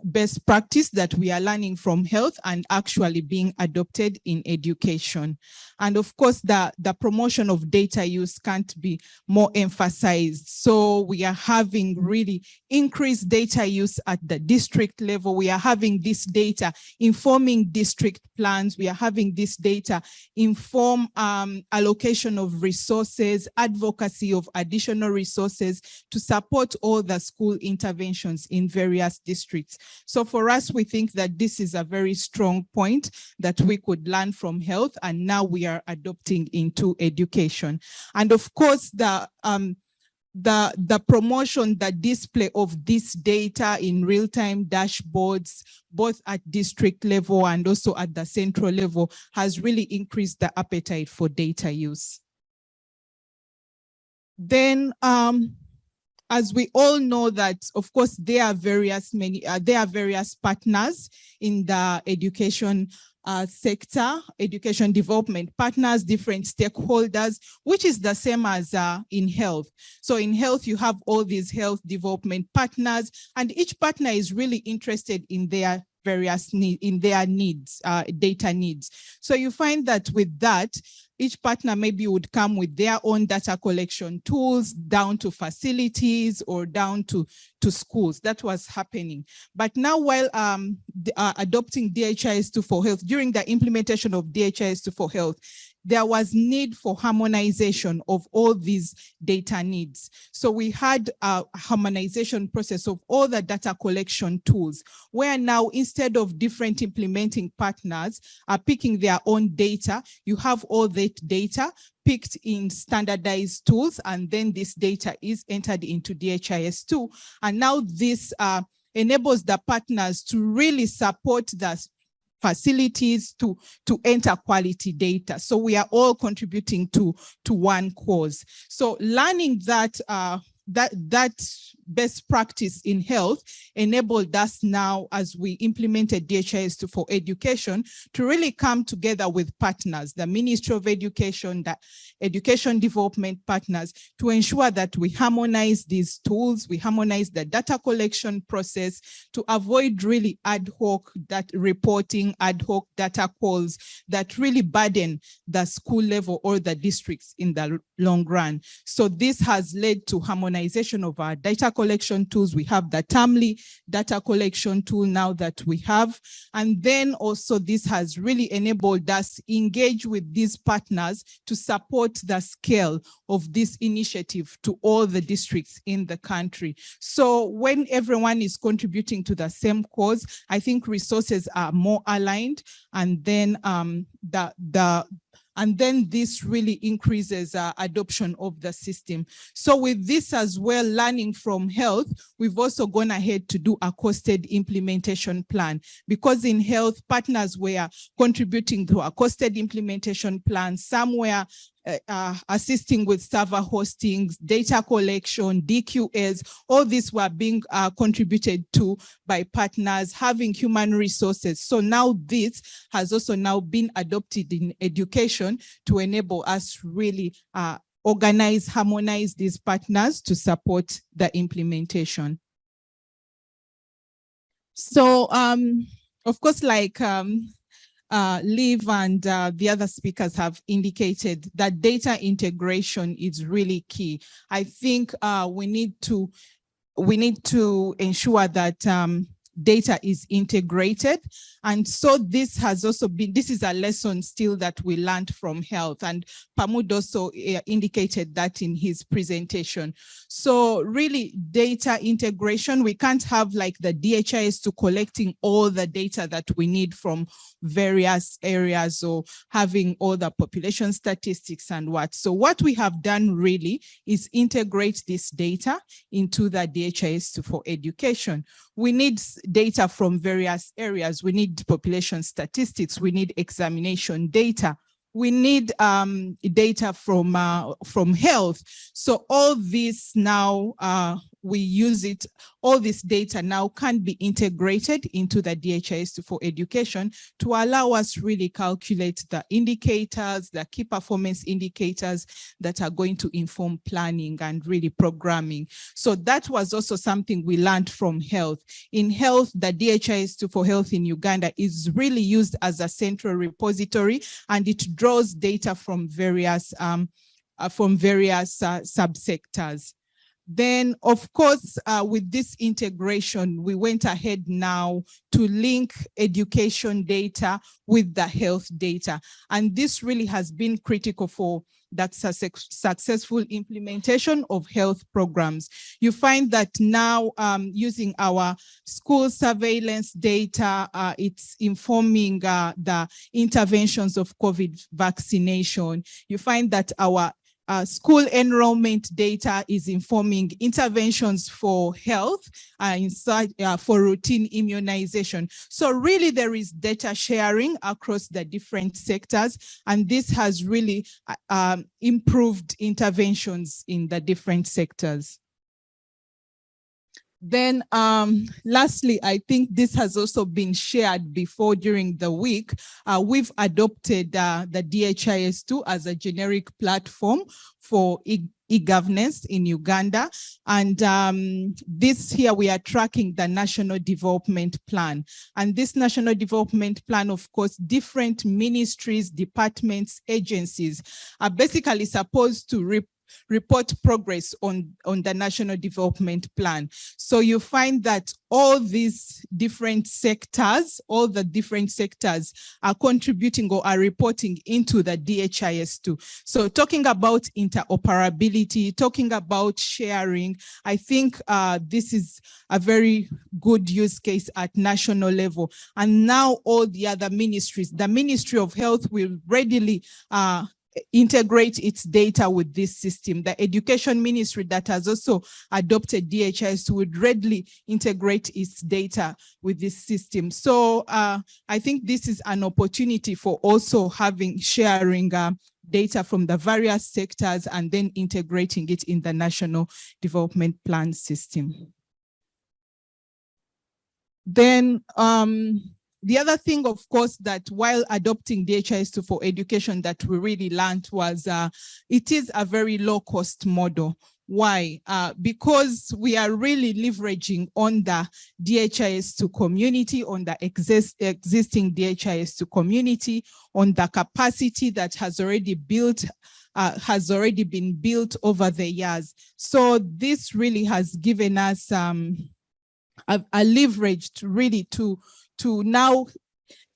best practice that we are learning from health and actually being adopted in education. And of course, the, the promotion of data use can't be more emphasized. So we are having really increased data use at the district level. We are having this data informing district plans. We are having this data inform um, allocation of resources, advocacy of additional resources to support all the school interventions in various districts. So for us, we think that this is a very strong point that we could learn from health and now we are adopting into education. And of course, the um, the, the promotion, the display of this data in real-time dashboards, both at district level and also at the central level has really increased the appetite for data use. Then, um, as we all know that, of course, there are various many, uh, there are various partners in the education uh, sector, education development partners, different stakeholders, which is the same as uh, in health. So in health, you have all these health development partners, and each partner is really interested in their various need in their needs, uh, data needs. So you find that with that, each partner maybe would come with their own data collection tools down to facilities or down to, to schools. That was happening. But now while um, the, uh, adopting DHIS2 for health, during the implementation of DHIS2 for health, there was need for harmonization of all these data needs. So we had a harmonization process of all the data collection tools, where now instead of different implementing partners are picking their own data, you have all that data picked in standardized tools, and then this data is entered into DHIS2. And now this uh, enables the partners to really support the facilities to, to enter quality data. So we are all contributing to, to one cause. So learning that uh, that that best practice in health enabled us now as we implemented DHIS2 for education to really come together with partners, the Ministry of Education, the education development partners to ensure that we harmonize these tools, we harmonize the data collection process to avoid really ad hoc that reporting, ad hoc data calls that really burden the school level or the districts in the long run. So this has led to harmonization of our data collection tools. We have the Tamli data collection tool now that we have. And then also this has really enabled us engage with these partners to support the scale of this initiative to all the districts in the country. So when everyone is contributing to the same cause, I think resources are more aligned and then um, the, the and then this really increases uh, adoption of the system. So with this as well, learning from health, we've also gone ahead to do a costed implementation plan because in health partners were contributing to a costed implementation plan. Somewhere uh, uh, assisting with server hosting, data collection, DQS, all these were being uh, contributed to by partners having human resources. So now this has also now been adopted in education to enable us really uh, organize, harmonize these partners to support the implementation. So, um, of course, like um, uh, Liv and uh, the other speakers have indicated that data integration is really key. I think uh, we need to we need to ensure that um, data is integrated. And so this has also been, this is a lesson still that we learned from health and Pamod also uh, indicated that in his presentation. So really data integration, we can't have like the DHIS2 collecting all the data that we need from various areas or having all the population statistics and what. So what we have done really is integrate this data into the DHIS2 for education. We need data from various areas. We need population statistics. We need examination data. We need um, data from uh, from health. So all this now uh, we use it, all this data now can be integrated into the DHIS for education to allow us really calculate the indicators, the key performance indicators that are going to inform planning and really programming. So that was also something we learned from health. In health, the DHIS2 for health in Uganda is really used as a central repository and it draws data from various um, uh, from various uh, subsectors. Then, of course, uh, with this integration, we went ahead now to link education data with the health data. And this really has been critical for that successful implementation of health programs. You find that now um, using our school surveillance data, uh, it's informing uh, the interventions of COVID vaccination. You find that our uh, school enrollment data is informing interventions for health uh, inside uh, for routine immunization. So really there is data sharing across the different sectors and this has really uh, um, improved interventions in the different sectors. Then um, lastly, I think this has also been shared before during the week. Uh, we've adopted uh, the DHIS2 as a generic platform for e e-governance in Uganda. And um, this here, we are tracking the National Development Plan. And this National Development Plan, of course, different ministries, departments, agencies are basically supposed to report progress on, on the national development plan. So you find that all these different sectors, all the different sectors are contributing or are reporting into the DHIS2. So talking about interoperability, talking about sharing, I think uh, this is a very good use case at national level. And now all the other ministries, the Ministry of Health will readily uh, integrate its data with this system. The education ministry that has also adopted DHIS would readily integrate its data with this system. So uh, I think this is an opportunity for also having sharing uh, data from the various sectors and then integrating it in the national development plan system. Then um, the other thing, of course, that while adopting DHIS2 for education that we really learned was uh, it is a very low cost model. Why? Uh, because we are really leveraging on the DHIS2 community, on the exist, existing DHIS2 community, on the capacity that has already built uh, has already been built over the years. So this really has given us um, a, a leverage to really to to now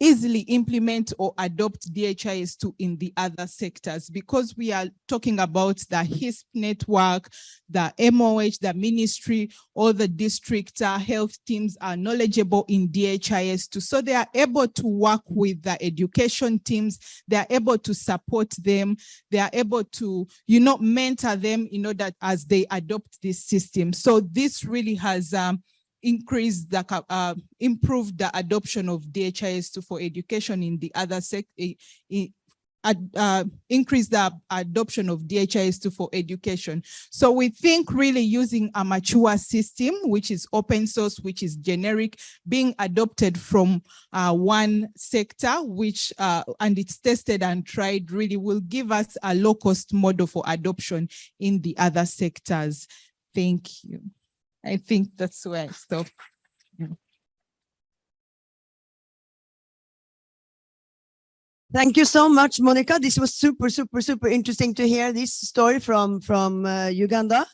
easily implement or adopt DHIS2 in the other sectors because we are talking about the HISP network, the MOH, the ministry, all the district uh, health teams are knowledgeable in DHIS2. So they are able to work with the education teams, they are able to support them, they are able to, you know, mentor them in order that as they adopt this system. So this really has um, increase the uh, improve the adoption of DHIS2 for education in the other sector uh, increase the adoption of DHIS2 for education. So we think really using a mature system, which is open source, which is generic, being adopted from uh, one sector, which uh, and it's tested and tried really will give us a low cost model for adoption in the other sectors. Thank you. I think that's where I stop. Thank you so much, Monica. This was super, super, super interesting to hear this story from, from uh, Uganda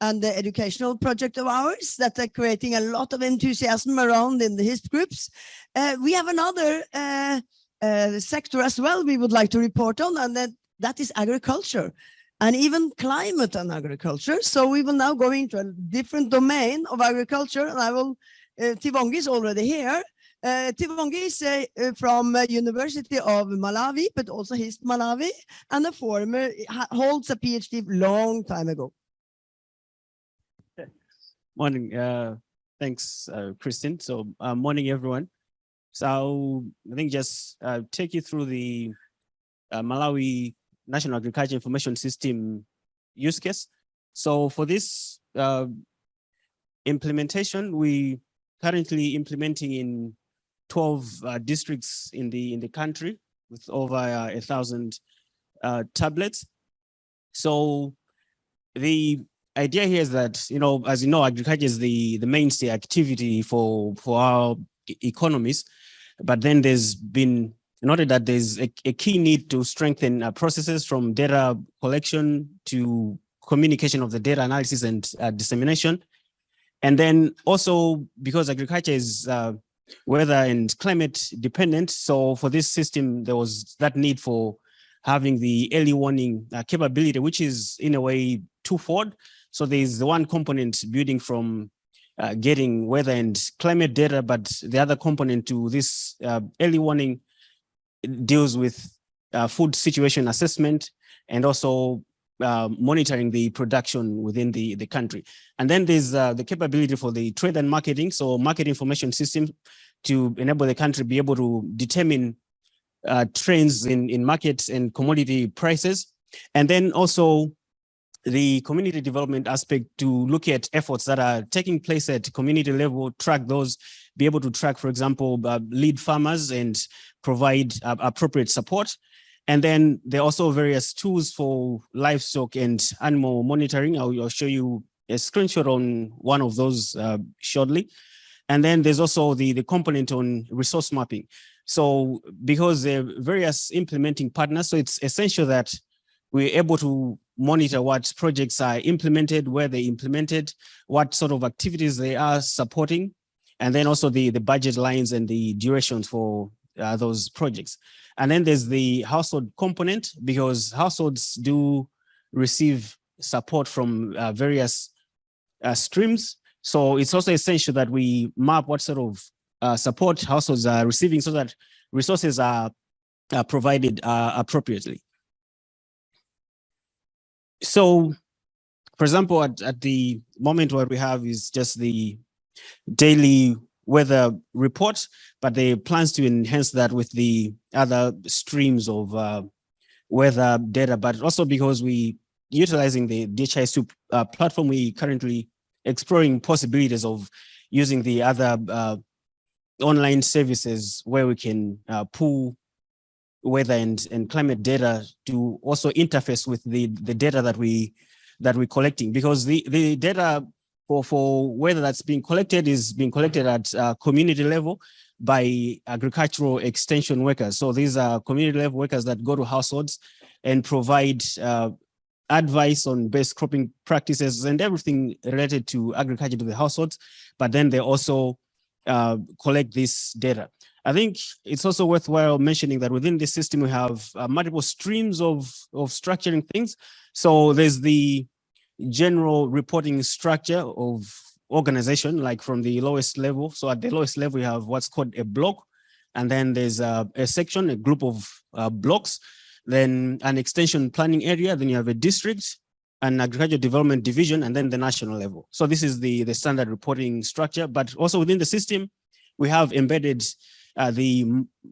and the educational project of ours that are creating a lot of enthusiasm around in the HISP groups. Uh, we have another uh, uh, sector as well we would like to report on, and that, that is agriculture and even climate and agriculture. So we will now go into a different domain of agriculture and I will, uh, Tivongi is already here. Uh, Tivongi is uh, uh from uh, University of Malawi, but also HISP Malawi and a former, holds a PhD long time ago. Morning, uh, thanks, uh, Christine. So uh, morning, everyone. So I think just uh, take you through the Malawi National Agriculture Information System use case. So for this uh, implementation, we currently implementing in 12 uh, districts in the in the country with over uh, a thousand uh, tablets. So the idea here is that, you know, as you know, agriculture is the, the mainstay activity for, for our economies. But then there's been noted that there's a, a key need to strengthen uh, processes from data collection to communication of the data analysis and uh, dissemination. And then also because agriculture is uh, weather and climate dependent. So for this system, there was that need for having the early warning uh, capability, which is in a way twofold. So there's the one component building from uh, getting weather and climate data, but the other component to this uh, early warning deals with uh, food situation assessment and also uh, monitoring the production within the, the country. And then there's uh, the capability for the trade and marketing, so market information system to enable the country be able to determine uh, trends in, in markets and commodity prices. And then also the community development aspect to look at efforts that are taking place at community level, track those, be able to track, for example, uh, lead farmers and provide uh, appropriate support. And then there are also various tools for livestock and animal monitoring. I'll, I'll show you a screenshot on one of those uh, shortly. And then there's also the, the component on resource mapping. So because there are various implementing partners, so it's essential that we're able to monitor what projects are implemented, where they implemented, what sort of activities they are supporting, and then also the, the budget lines and the durations for uh, those projects. And then there's the household component because households do receive support from uh, various uh, streams. So it's also essential that we map what sort of uh, support households are receiving so that resources are, are provided uh, appropriately. So, for example, at, at the moment what we have is just the daily weather report, but they plans to enhance that with the other streams of uh, weather data, but also because we utilizing the DHIS2 uh, platform, we currently exploring possibilities of using the other uh, online services where we can uh, pull weather and, and climate data to also interface with the, the data that we that we're collecting. Because the, the data for, for weather that's being collected is being collected at uh, community level by agricultural extension workers. So these are community level workers that go to households and provide uh, advice on best cropping practices and everything related to agriculture to the households, but then they also uh, collect this data. I think it's also worthwhile mentioning that within this system, we have uh, multiple streams of, of structuring things. So there's the general reporting structure of organization, like from the lowest level. So at the lowest level, we have what's called a block. And then there's a, a section, a group of uh, blocks, then an extension planning area, then you have a district, an agricultural development division, and then the national level. So this is the, the standard reporting structure, but also within the system, we have embedded uh, the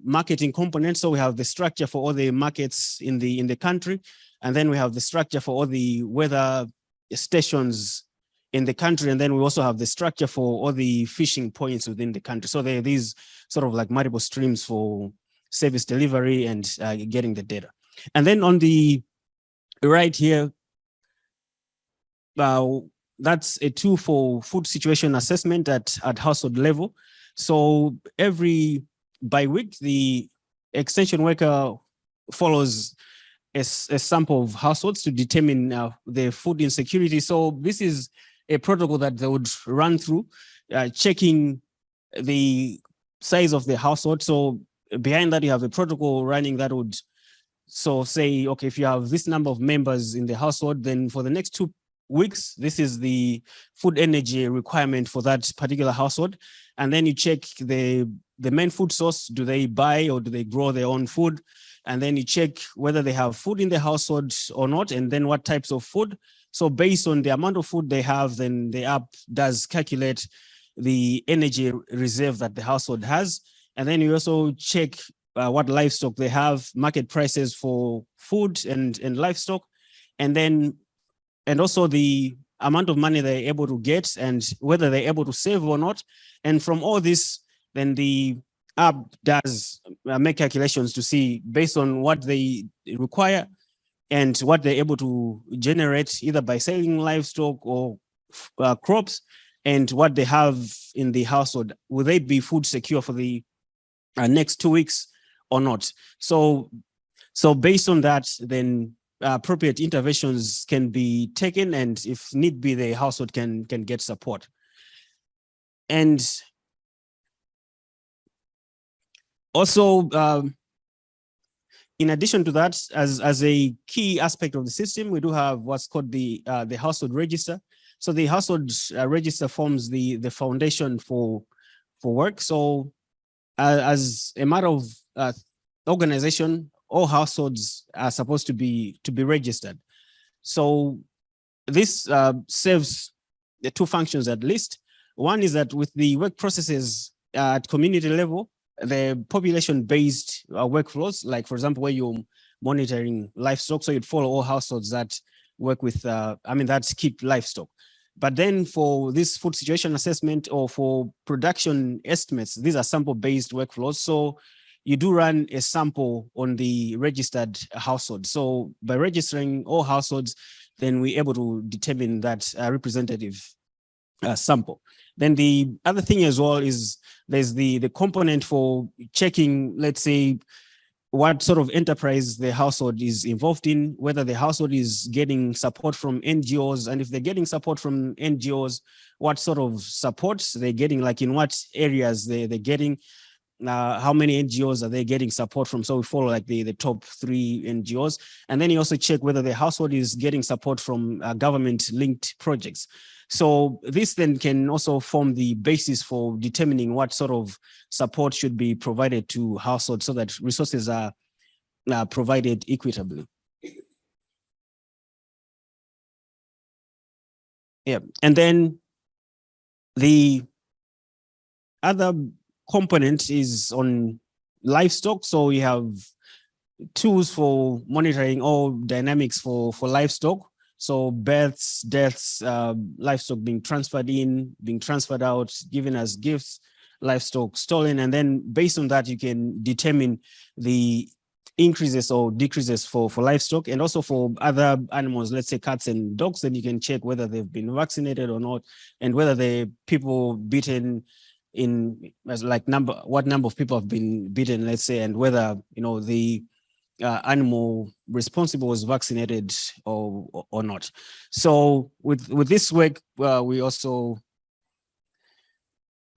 marketing component. So we have the structure for all the markets in the in the country, and then we have the structure for all the weather stations in the country. And then we also have the structure for all the fishing points within the country. So there are these sort of like multiple streams for service delivery and uh, getting the data. And then on the right here, uh, that's a tool for food situation assessment at, at household level. So every by week, the extension worker follows a, a sample of households to determine uh, the food insecurity. So this is a protocol that they would run through, uh, checking the size of the household. So behind that, you have a protocol running that would so say, okay, if you have this number of members in the household, then for the next two weeks, this is the food energy requirement for that particular household. And then you check the, the main food source, do they buy or do they grow their own food? And then you check whether they have food in the household or not, and then what types of food. So based on the amount of food they have, then the app does calculate the energy reserve that the household has. And then you also check uh, what livestock they have, market prices for food and, and livestock, and then and also the amount of money they're able to get and whether they're able to save or not. And from all this, then the app does uh, make calculations to see based on what they require and what they're able to generate either by selling livestock or uh, crops and what they have in the household. Will they be food secure for the uh, next two weeks or not? So, so based on that, then appropriate interventions can be taken and if need be, the household can, can get support. And also, um, in addition to that, as, as a key aspect of the system, we do have what's called the, uh, the household register. So the household uh, register forms the, the foundation for, for work. So uh, as a matter of uh, organization, all households are supposed to be to be registered. So this uh, serves the two functions at least. One is that with the work processes uh, at community level, the population-based uh, workflows, like for example, where you're monitoring livestock, so you'd follow all households that work with, uh, I mean, that keep livestock. But then for this food situation assessment or for production estimates, these are sample-based workflows. So you do run a sample on the registered household. So by registering all households, then we're able to determine that uh, representative uh, sample. Then the other thing as well is there's the, the component for checking, let's say, what sort of enterprise the household is involved in, whether the household is getting support from NGOs, and if they're getting support from NGOs, what sort of supports they're getting, like in what areas they, they're getting, uh, how many NGOs are they getting support from? So we follow like the, the top three NGOs. And then you also check whether the household is getting support from uh, government linked projects. So this then can also form the basis for determining what sort of support should be provided to households so that resources are, are provided equitably. Yeah, and then the other component is on livestock. So we have tools for monitoring all dynamics for, for livestock. So births, deaths, uh, livestock being transferred in, being transferred out, given as gifts, livestock stolen. And then based on that, you can determine the increases or decreases for, for livestock and also for other animals, let's say cats and dogs, then you can check whether they've been vaccinated or not, and whether the people bitten in as like number, what number of people have been bitten, let's say, and whether, you know, the uh, animal responsible was vaccinated or, or not. So with, with this work, uh, we also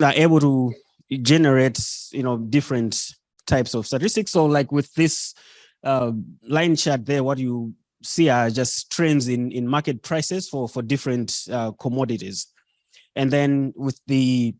are able to generate, you know, different types of statistics. So like with this uh, line chart there, what you see are just trends in, in market prices for, for different uh, commodities. And then with the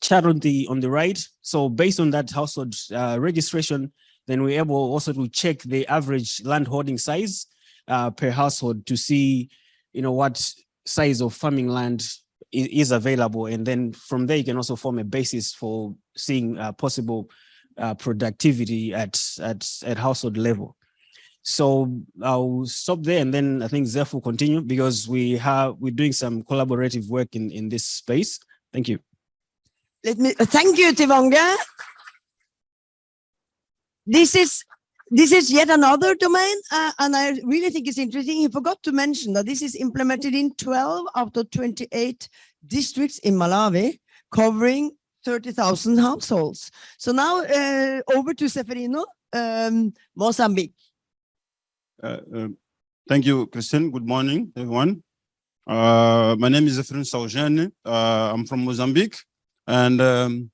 chart on the on the right, so based on that household uh, registration, then we're able also to check the average land holding size uh, per household to see, you know, what size of farming land is, available. And then from there, you can also form a basis for seeing uh, possible uh, productivity at, at, at household level. So I'll stop there and then I think Zeph will continue because we have, we're doing some collaborative work in, in this space. Thank you. Let me, thank you, Tivanga. This is this is yet another domain, uh, and I really think it's interesting. He forgot to mention that this is implemented in 12 out of 28 districts in Malawi, covering 30,000 households. So now uh, over to Zeferino, um, Mozambique. Uh, uh, thank you, Christine. Good morning, everyone. Uh, my name is Efren Saugene. Uh, I'm from Mozambique. And um,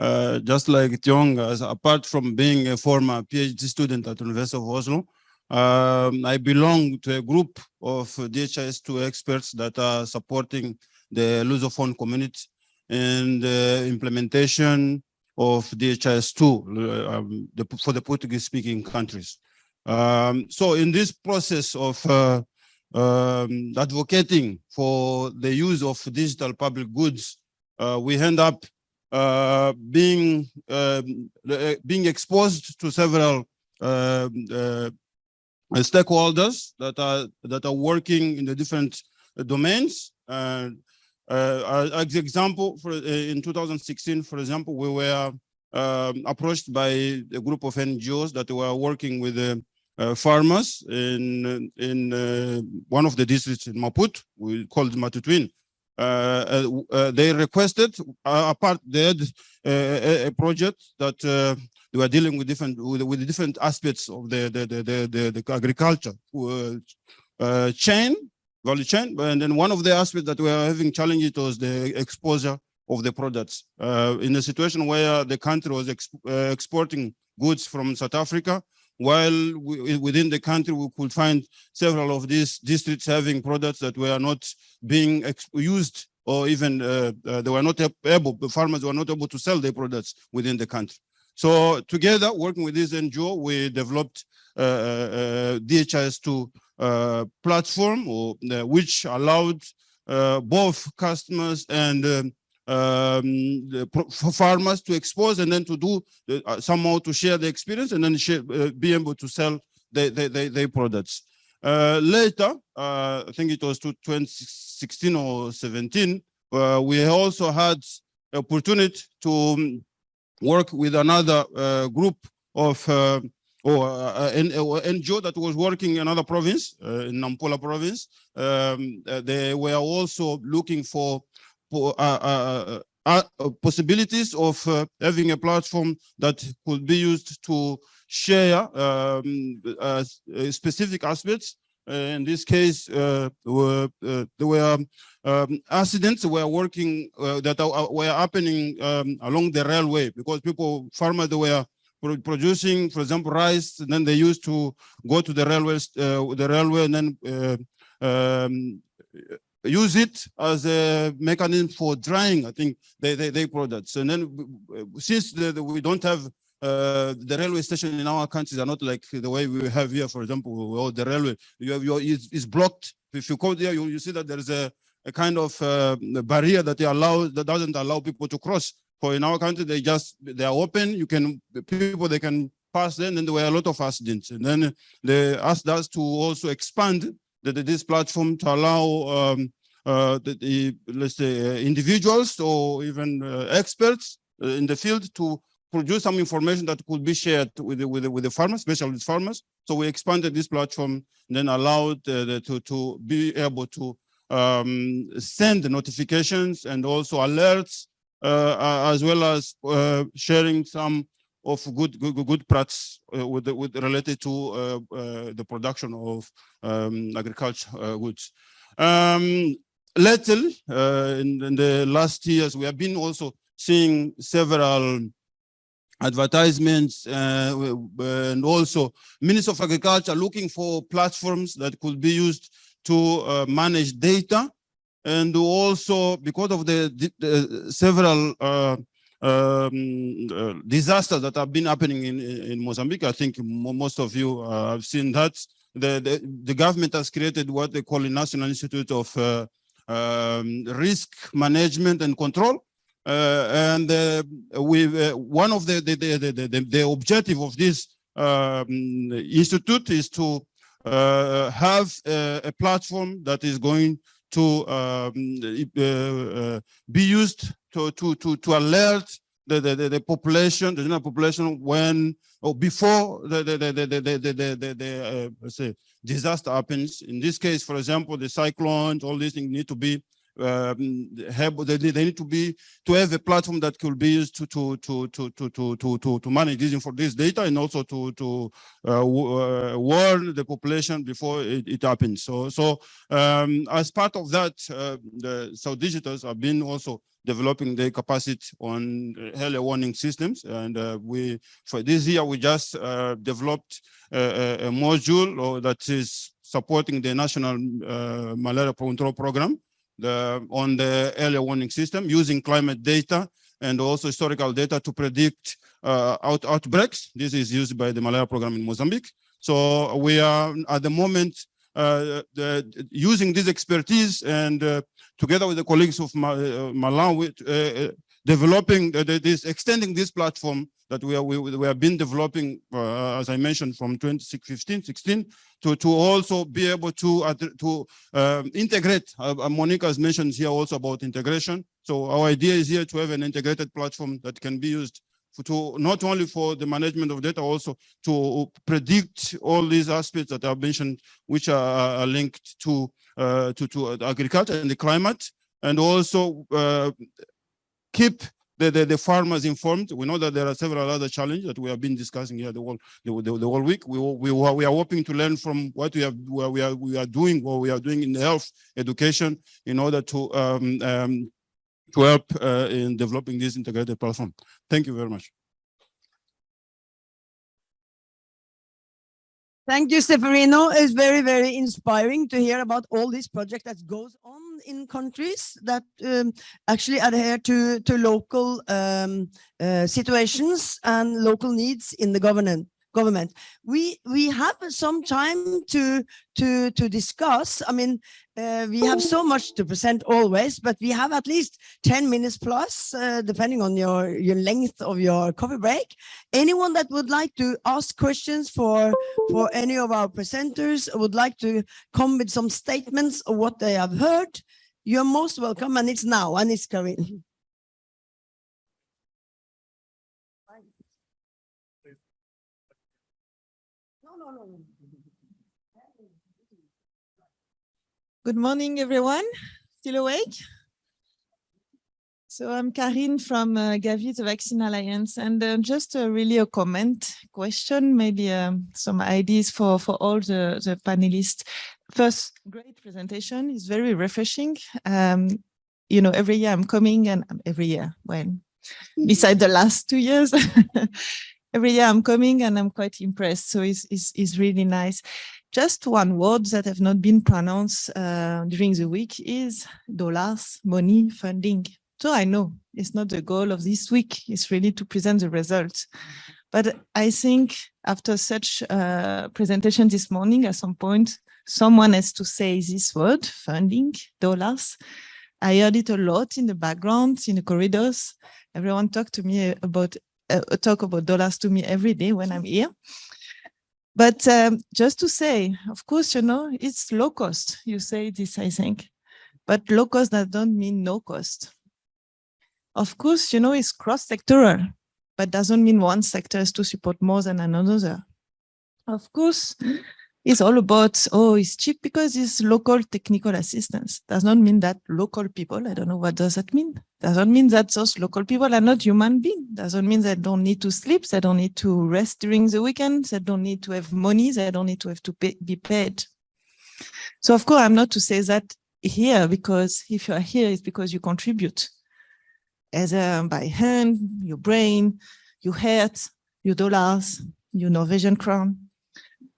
uh, just like Tiong, apart from being a former PhD student at the University of Oslo, um, I belong to a group of DHIS2 experts that are supporting the Lusophone community in the implementation of DHIS2 uh, um, the, for the Portuguese-speaking countries. Um, so in this process of uh, um, advocating for the use of digital public goods, uh, we end up uh, being um, uh, being exposed to several um, uh, stakeholders that are that are working in the different domains. Uh, as example, for in 2016, for example, we were um, approached by a group of NGOs that were working with uh, farmers in in uh, one of the districts in Maputo, we called Matutuíne. Uh, uh, uh, they requested apart they had a project that they were dealing with different with, with different aspects of the the the the, the, agriculture chain value chain. And then one of the aspects that we are having challenges was the exposure of the products. Uh, in a situation where the country was exp uh, exporting goods from South Africa, while we, within the country we could find several of these districts having products that were not being used or even uh, uh, they were not able, the farmers were not able to sell their products within the country. So together, working with this NGO, we developed uh, uh, DHIS2 uh, platform, or, uh, which allowed uh, both customers and um, for farmers to expose and then to do uh, somehow to share the experience and then share, uh, be able to sell their, their, their, products. Uh, later, uh, I think it was to 2016 or 17, uh, we also had opportunity to um, work with another uh, group of or uh, an NGO that was working in another province, in Nampula province. Um, they were also looking for uh, uh, uh, possibilities of having a platform that could be used to share um, specific aspects. in this case, were, there were um, accidents were working that were happening um, along the railway because people, farmers, they were producing, for example, rice, and then they used to go to the railways, uh, the railway, and then uh, um, use it as a mechanism for drying, I think, they, they, they products. And then since the, the, we don't have uh, the railway station in our countries are not like the way we have here, for example, or the railway, you have your, is, blocked. If you go there, you, you see that there is a, a kind of uh, barrier that they allow, that doesn't allow people to cross. For in our country, they just, they are open, you can, people, they can pass them, and there were a lot of accidents. And then they asked us to also expand the, this platform to allow um, the, the, let's say, uh, individuals or even uh, experts uh, in the field to produce some information that could be shared with the, with the, with the farmers, especially farmers. So we expanded this platform then allowed uh, the, to, to be able to um, send notifications and also alerts, uh, as well as sharing some of good good, good practice uh, with, the, with related to uh, uh, the production of um, agriculture goods. Um, little in, in, the last years, we have been also seeing several advertisements uh, and also Minister of Agriculture looking for platforms that could be used to uh, manage data and also because of the, the, the several uh, um, uh, disasters that have been happening in, in Mozambique. I think most of you uh, have seen that. The, the, the, government has created what they call a National Institute of uh, um, risk management and control. and we one of the the, the the, the objective of this um, institute is to have a, a, platform that is going to um, be used to to to to alert the, the, the, population, the general population when or before the the the the the, the, the, the uh, say disaster happens. In this case, for example, the cyclones, all these things need to be um, they, they need to be to have a platform that could be used to to to to to to to, to manage this for this data and also to to uh, uh, warn the population before it, it happens. So so um, as part of that, uh, the, so digitals have been also developing their capacity on early warning systems. And uh, we, for this year, we just uh, developed a, a module uh, that is supporting the National uh, Malaria Control Program the, on the early warning system using climate data and also historical data to predict uh, out, outbreaks. This is used by the malaria program in Mozambique. So we are at the moment uh, the, using this expertise and uh, together with the colleagues of uh, Malawi, uh, uh, developing this, extending this platform that we, are, we, we have been developing, uh, as I mentioned, from 2015, 16, to, to also be able to, uh, to um, integrate. Uh, Monica has mentioned here also about integration. So our idea is here to have an integrated platform that can be used for, to not only for the management of data, also to predict all these aspects that I've mentioned, which are, are linked to, uh, to, to agriculture and the climate, and also keep the, the, the farmers informed. We know that there are several other challenges that we have been discussing here the whole the, the, the whole week. We, we, we are hoping to learn from what we have where we are we are doing what we are doing in health education in order to um, um, to help uh, in developing this integrated platform. Thank you very much. Thank you, Stefanino. It's very, very inspiring to hear about all this project that goes on in countries that um, actually adhere to, to local um, uh, situations and local needs in the government government. We we have some time to to to discuss. I mean, uh, we have so much to present always, but we have at least 10 minutes plus, uh, depending on your your length of your coffee break. Anyone that would like to ask questions for for any of our presenters would like to come with some statements of what they have heard. You're most welcome, and it's now, and it's Karin. No, no, no, no. Good morning, everyone. Still awake? So I'm Karine from uh, Gavi, the Vaccine Alliance, and uh, just uh, really a comment, question, maybe um, some ideas for, for all the, the panelists. First, great presentation is very refreshing. Um, you know, every year I'm coming and um, every year, when beside the last two years, every year I'm coming and I'm quite impressed. So it's, it's, it's really nice. Just one word that have not been pronounced uh, during the week is dollars, money, funding. So I know it's not the goal of this week, it's really to present the results. But I think after such a presentation this morning, at some point, someone has to say this word, funding, dollars. I heard it a lot in the background, in the corridors. Everyone talk to me about uh, talk about dollars to me every day when I'm here. But um, just to say, of course, you know, it's low cost. You say this, I think, but low cost that don't mean no cost. Of course, you know, it's cross-sectoral, but doesn't mean one sector has to support more than another. Of course, it's all about, oh, it's cheap because it's local technical assistance. Does not mean that local people, I don't know what does that mean. Doesn't mean that those local people are not human beings. Doesn't mean they don't need to sleep, they don't need to rest during the weekend, they don't need to have money, they don't need to have to pay, be paid. So of course, I'm not to say that here, because if you are here, it's because you contribute. As a, by hand, your brain, your heart, your dollars, your Norwegian crown,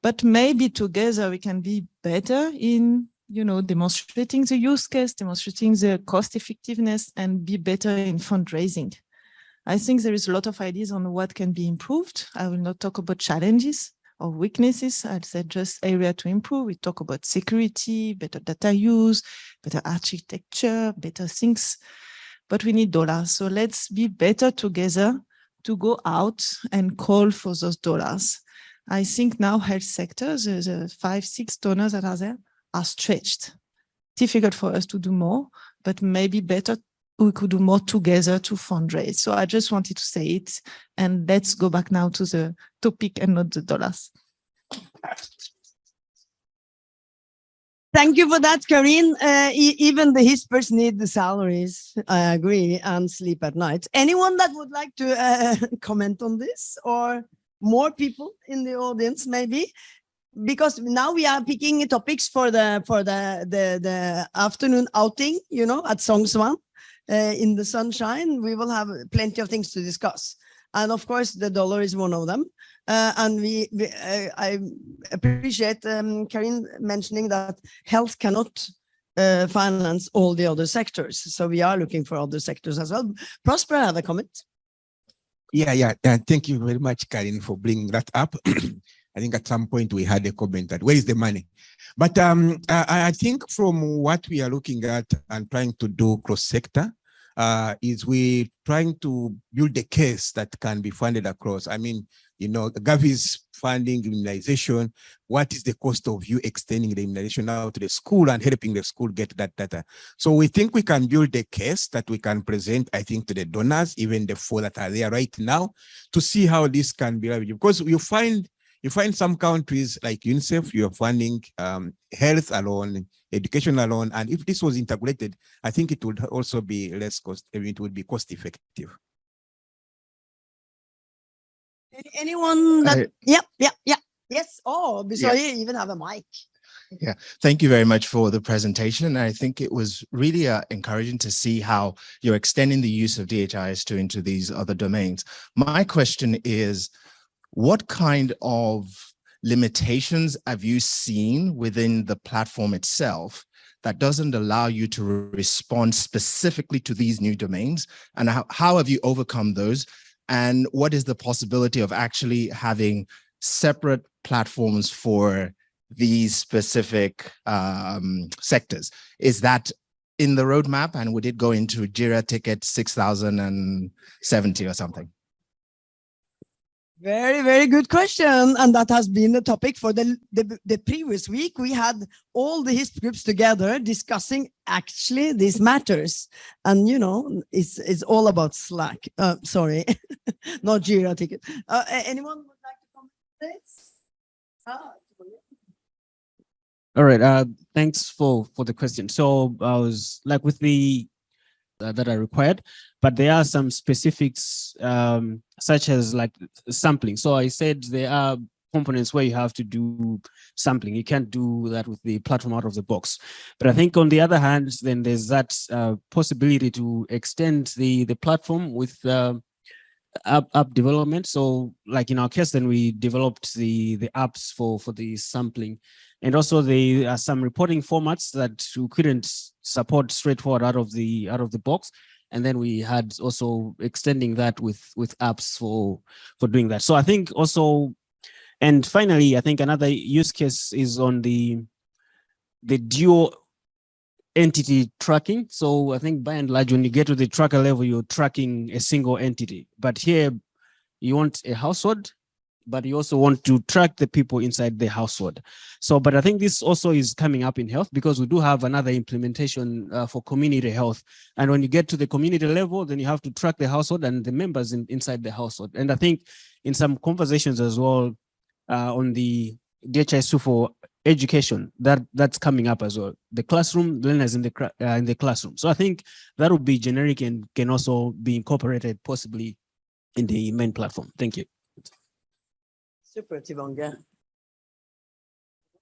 but maybe together we can be better in you know demonstrating the use case demonstrating the cost effectiveness and be better in fundraising. I think there is a lot of ideas on what can be improved. I will not talk about challenges or weaknesses. I'd say just area to improve. We talk about security better data use better architecture better things. But we need dollars. So let's be better together to go out and call for those dollars I think now health sectors, the, the five, six donors that are there are stretched. Difficult for us to do more, but maybe better we could do more together to fundraise. So I just wanted to say it and let's go back now to the topic and not the dollars. Thank you for that, Karine. Uh, e even the hispers need the salaries, I agree, and sleep at night. Anyone that would like to uh, comment on this or? More people in the audience maybe because now we are picking topics for the for the the, the afternoon outing you know at Sognsvann uh, in the sunshine. We will have plenty of things to discuss. And of course the dollar is one of them. Uh, and we, we uh, I appreciate um, Karin mentioning that health cannot uh, finance all the other sectors. So we are looking for other sectors as well. Prosper have a comment yeah, yeah. And thank you very much, Karin, for bringing that up. I think at some point we had a comment that where is the money? But um, I, I, think from what we are looking at and trying to do cross-sector uh, is we trying to build a case that can be funded across. I mean, you know, Gavi's funding immunization, what is the cost of you extending the immunization out to the school and helping the school get that data? So we think we can build a case that we can present, I think, to the donors, even the four that are there right now, to see how this can be leveraged. Because you find you find some countries like UNICEF, you're funding um, health alone, education alone, and if this was integrated, I think it would also be less cost, it would be cost effective. Any- Anyone that, I- yep, yep, yep. Yes, oh, sorry, you even have a mic. Yeah, thank you very much for the presentation. And I think it was really uh, encouraging to see how you're extending the use of DHIS2 into these other domains. My question is, what kind of limitations have you seen within the platform itself that doesn't allow you to respond specifically to these new domains? And how, how have you overcome those? And what is the possibility of actually having separate platforms for these specific um, sectors. Is that in the roadmap and would it go into JIRA ticket 6070 or something? Very, very good question. And that has been the topic for the, the, the previous week. We had all the HISP groups together discussing actually these matters. And, you know, it's, it's all about Slack. Uh, sorry, not Jira ticket. Uh, anyone would like to comment on this? Ah, All right. Uh, thanks for for the question. So I was like with the uh, that I required, but there are some specifics um, such as like sampling. So I said there are components where you have to do sampling. You can't do that with the platform out of the box. But I think on the other hand, then there's that uh, possibility to extend the the platform with uh, app, app development. So like in our case, then we developed the the apps for for the sampling. And also there are some reporting formats that we couldn't support straightforward out of the out of the box. And then we had also extending that with with apps for for doing that. So I think also, and finally, I think another use case is on the the dual entity tracking. So I think by and large, when you get to the tracker level, you're tracking a single entity. But here you want a household, but you also want to track the people inside the household. So, but I think this also is coming up in health because we do have another implementation uh, for community health. And when you get to the community level, then you have to track the household and the members in, inside the household. And I think in some conversations as well uh, on the DHIS2 for education, that that's coming up as well. The classroom, learners in the uh, in the classroom. So I think that would be generic and can also be incorporated possibly in the main platform. Thank you. Super, Tivanga.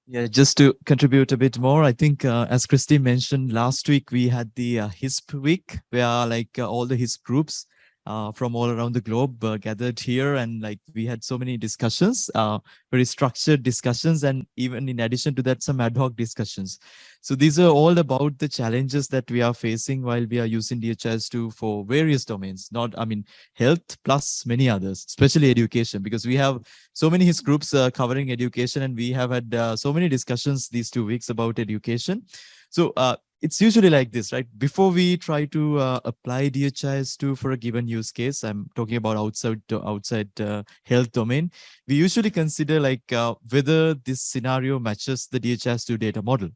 Yeah, just to contribute a bit more, I think uh, as Christy mentioned last week, we had the uh, HISP week where like uh, all the HISP groups uh, from all around the globe uh, gathered here and like we had so many discussions, uh, very structured discussions and even in addition to that, some ad hoc discussions. So these are all about the challenges that we are facing while we are using DHIS2 for various domains, not, I mean, health plus many others, especially education, because we have so many HIS groups uh, covering education and we have had uh, so many discussions these two weeks about education. So uh, it's usually like this, right? Before we try to uh, apply DHIS2 for a given use case, I'm talking about outside outside uh, health domain, we usually consider like uh, whether this scenario matches the DHIS2 data model.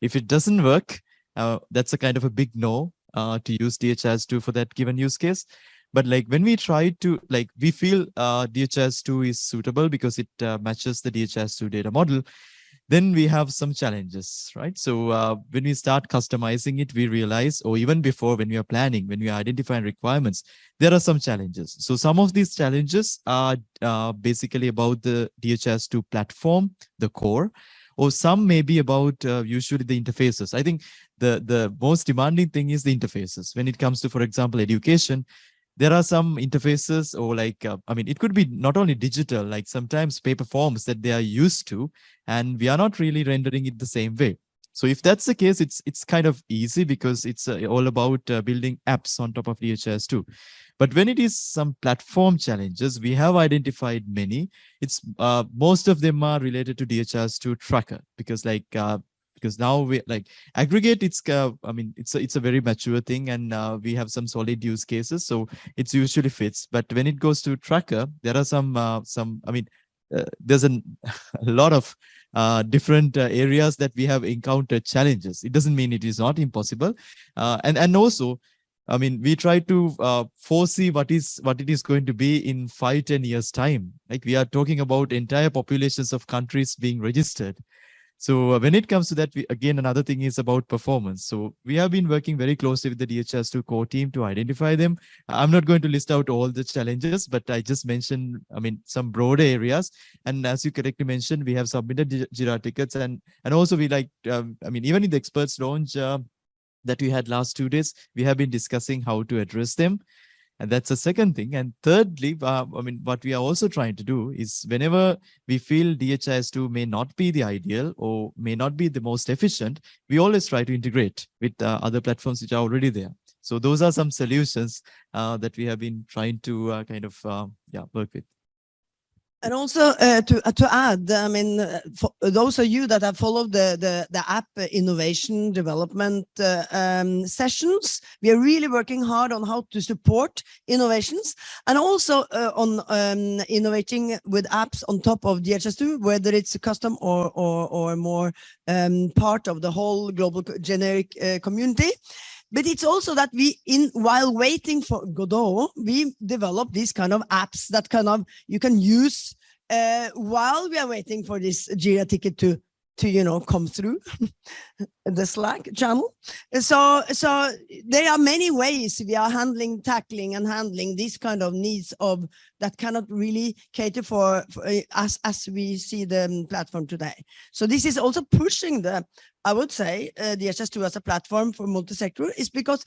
If it doesn't work, uh, that's a kind of a big no uh, to use DHIS2 for that given use case. But like when we try to like, we feel uh, DHIS2 is suitable because it matches the DHIS2 data model then we have some challenges, right? So uh, when we start customizing it, we realize, or even before when we are planning, when we are identifying requirements, there are some challenges. So some of these challenges are uh, basically about the DHIS2 platform, the core, or some may be about uh, usually the interfaces. I think the, the most demanding thing is the interfaces. When it comes to, for example, education, there are some interfaces or like, uh, I mean, it could be not only digital, like sometimes paper forms that they are used to, and we are not really rendering it the same way. So if that's the case, it's it's kind of easy because it's uh, all about uh, building apps on top of DHIS2. But when it is some platform challenges, we have identified many. It's uh, most of them are related to DHIS2 tracker because like uh, because now we like aggregate it's uh, i mean it's a, it's a very mature thing and uh, we have some solid use cases so it's usually fits but when it goes to tracker there are some uh, some i mean uh, there's an, a lot of uh, different uh, areas that we have encountered challenges it doesn't mean it is not impossible uh, and and also I mean, we try to uh, foresee what is what it is going to be in five, 10 years time. Like we are talking about entire populations of countries being registered. So uh, when it comes to that, we, again, another thing is about performance. So we have been working very closely with the DHIS2 core team to identify them. I'm not going to list out all the challenges, but I just mentioned, I mean, some broader areas. And as you correctly mentioned, we have submitted Jira tickets and, and also we like, um, I mean, even in the experts launch uh, that we had last two days, we have been discussing how to address them. And that's the second thing. And thirdly, uh, I mean, what we are also trying to do is whenever we feel DHIS2 may not be the ideal or may not be the most efficient, we always try to integrate with uh, other platforms which are already there. So those are some solutions uh, that we have been trying to uh, kind of uh, yeah work with. And also uh, to uh, to add, I mean, uh, for those of you that have followed the the, the app innovation development uh, um, sessions, we are really working hard on how to support innovations and also uh, on um, innovating with apps on top of DHIS2, whether it's a custom or or or more um, part of the whole global generic community. But it's also that we, in while waiting for Godot, we develop these kind of apps that kind of you can use uh, while we are waiting for this Jira ticket to to you know come through the Slack channel. So so there are many ways we are handling, tackling, and handling these kind of needs of that cannot really cater for, for uh, as as we see the um, platform today. So this is also pushing the I would say uh, the HS2 as a platform for multi-sector is because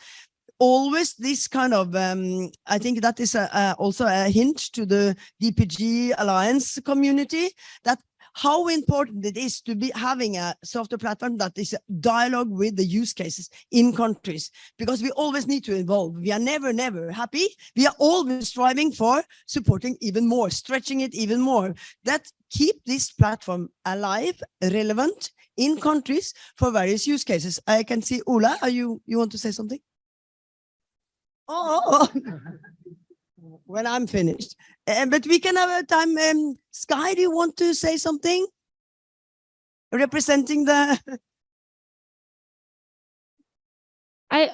always this kind of um, I think that is a, a, also a hint to the DPG Alliance community that how important it is to be having a software platform that is dialogue with the use cases in countries because we always need to evolve. We are never never happy. We are always striving for supporting even more stretching it even more. That keep this platform alive relevant in countries for various use cases. I can see Ola are you you want to say something? Oh, oh, oh. when I'm finished. Uh, but we can have a time. Um, Sky, do you want to say something? Representing the. I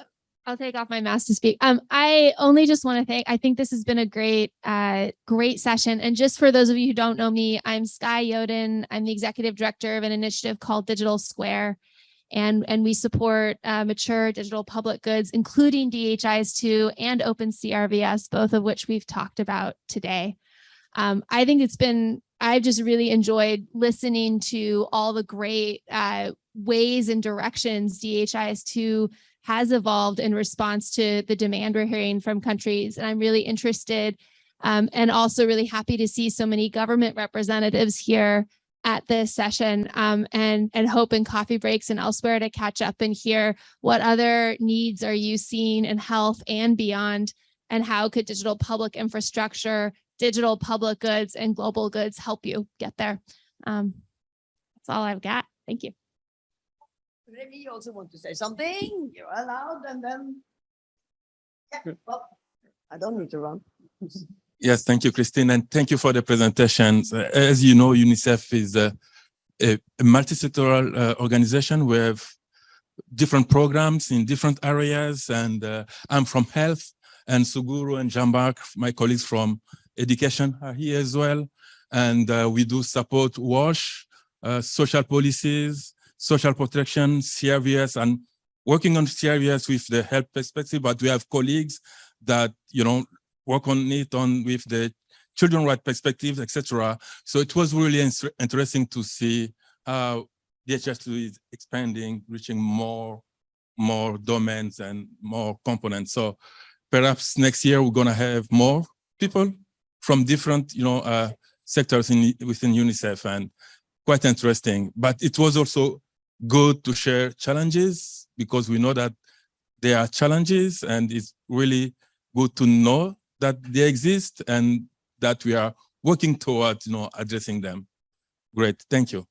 I'll take off my mask to speak. Um, I only just want to thank. I think this has been a great, uh, great session. And just for those of you who don't know me, I'm Sky Yoden. I'm the executive director of an initiative called Digital Square, and and we support uh, mature digital public goods, including DHIS2 and Open CRVS, both of which we've talked about today. Um, I think it's been. I've just really enjoyed listening to all the great uh, ways and directions DHIS2 has evolved in response to the demand we're hearing from countries. And I'm really interested um, and also really happy to see so many government representatives here at this session um, and, and hope in coffee breaks and elsewhere to catch up and hear what other needs are you seeing in health and beyond and how could digital public infrastructure, digital public goods and global goods help you get there. Um, that's all I've got. Thank you. Remy, you also want to say something? You're allowed and then. Yeah, well, I don't need to run. Yes, thank you, Christine, and thank you for the presentations. Uh, As you know, UNICEF is a, a, a multi-sectoral uh, organization. We have different programs in different areas, and uh, I'm from health, and Suguru and Jambak, my colleagues from education are here as well. And uh, we do support WASH, uh, social policies, social protection, CRVS, and working on CRVS with the health perspective, but we have colleagues that, you know, work on it on with the children right perspectives, etc. So it was really interesting to see how DHIS2 is expanding, reaching more, more domains and more components. So perhaps next year we're gonna have more people from different, you know, uh, sectors in within UNICEF and quite interesting. But it was also good to share challenges because we know that there are challenges and it's really good to know that they exist and that we are working towards, you know, addressing them. Great, thank you.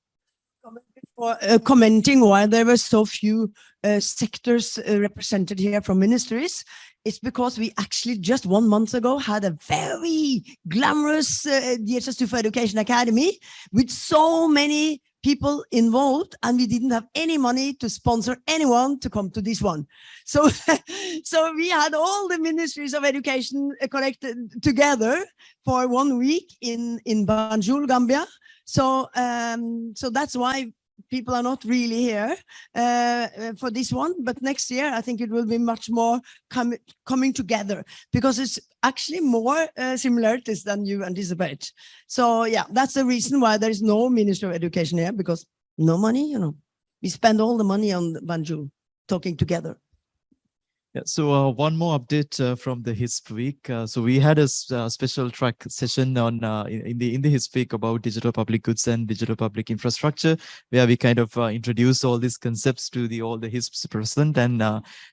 For uh, commenting why there were so few uh, sectors uh, represented here from ministries, it's because we actually just one month ago had a very glamorous uh, DHIS2 for Education Academy with so many people involved and we didn't have any money to sponsor anyone to come to this one. So, so we had all the ministries of education uh, connected together for one week in, in Banjul, Gambia. So, um, so that's why people are not really here uh, uh, for this one, but next year I think it will be much more com coming together because it's actually more uh, similarities than you anticipate. So yeah, that's the reason why there is no Minister of Education here because no money, you know, we spend all the money on Banjul talking together. Yeah, so uh, one more update uh, from the HISP week. Uh, so we had a uh, special track session on uh, in, in the in the HISP week about digital public goods and digital public infrastructure, where we kind of uh, introduced all these concepts to the all the HISPs present, and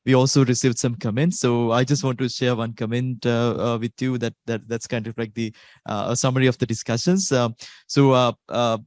we also received some comments. So I just want to share one comment with you that that that's kind of like the a summary of the discussions. So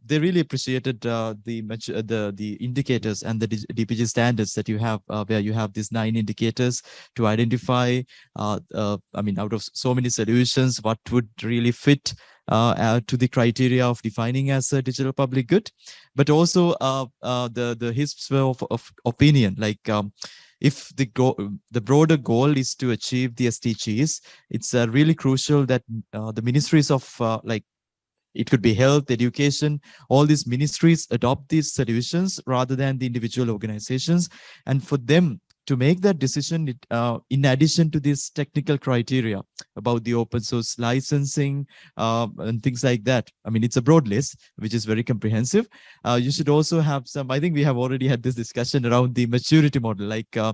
they really appreciated the the the indicators and the DPG standards that you have, where you have these nine indicators to identify, uh, uh, I mean, out of so many solutions, what would really fit uh, uh, to the criteria of defining as a digital public good, but also uh, uh, the the HISP's way of, of opinion, like um, if the go the broader goal is to achieve the SDGs, it's really crucial that the ministries of like it could be health, education, all these ministries adopt these solutions rather than the individual organizations. And for them to make that decision, it, uh, in addition to this technical criteria about the open source licensing uh, and things like that, I mean, it's a broad list, which is very comprehensive. Uh, you should also have some, I think we have already had this discussion around the maturity model, like uh,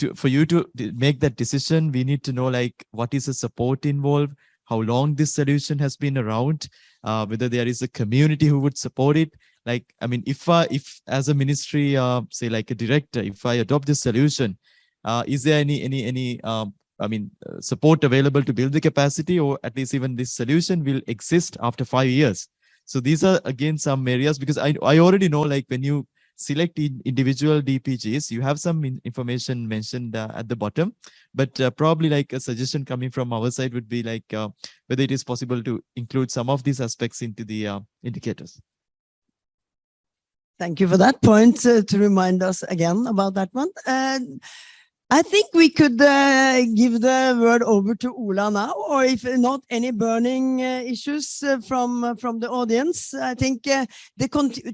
to, for you to make that decision, we need to know like what is the support involved, how long this solution has been around, uh, whether there is a community who would support it. Like, I mean, if I, if as a ministry, uh, say like a director, if I adopt this solution, uh, is there any, any, any, um, I mean, uh, support available to build the capacity or at least even this solution will exist after five years? So these are again some areas because I, I already know like when you select in individual DPGs, you have some in- information mentioned uh, at the bottom, but uh, probably like a suggestion coming from our side would be like uh, whether it is possible to include some of these aspects into the uh, indicators. Thank you for that point uh, to remind us again about that one. And I think we could uh, give the word over to Ola now, or if not any burning uh, issues uh, from uh, from the audience, I think the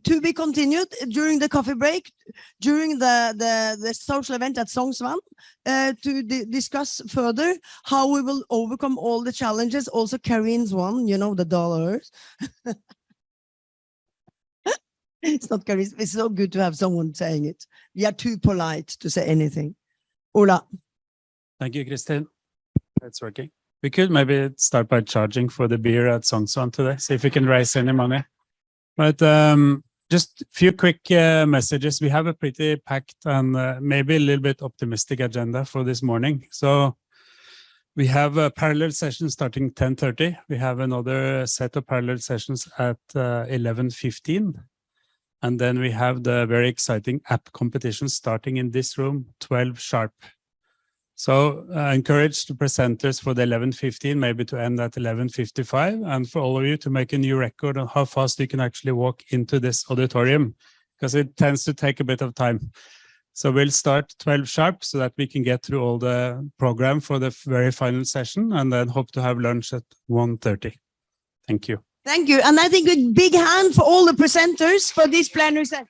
to be continued during the coffee break, during the the, the social event at Sognsvann, to di- discuss further how we will overcome all the challenges. Also, Karin's one, you know, the dollars. it's not Karin. It's so good to have someone saying it. We are too polite to say anything. Ola. Thank you, Christine. That's working. We could maybe start by charging for the beer at Sognsvann today, see if we can raise any money. But um, just a few quick uh, messages. We have a pretty packed and uh, maybe a little bit optimistic agenda for this morning. So we have a parallel session starting 10.30. We have another set of parallel sessions at uh, 11.15. And then we have the very exciting app competition starting in this room, 12 sharp. So I encourage the presenters for the 11.15 maybe to end at 11.55 and for all of you to make a new record on how fast you can actually walk into this auditorium because it tends to take a bit of time. So we'll start 12 sharp so that we can get through all the program for the very final session and then hope to have lunch at 1.30. Thank you. Thank you. And I think a big hand for all the presenters for this plenary session.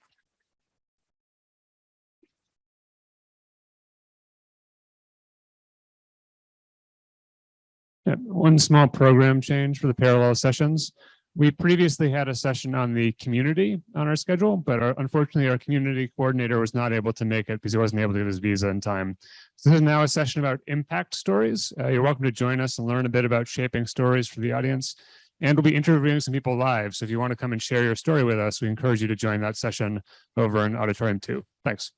Yeah, one small program change for the parallel sessions. We previously had a session on the community on our schedule, but our- unfortunately our community coordinator was not able to make it because he wasn't able to get his visa in time. So this is now a session about impact stories. Uh, you're welcome to join us and learn a bit about shaping stories for the audience. And we'll be interviewing some people live. So if you want to come and share your story with us, we encourage you to join that session over in auditorium two. Thanks.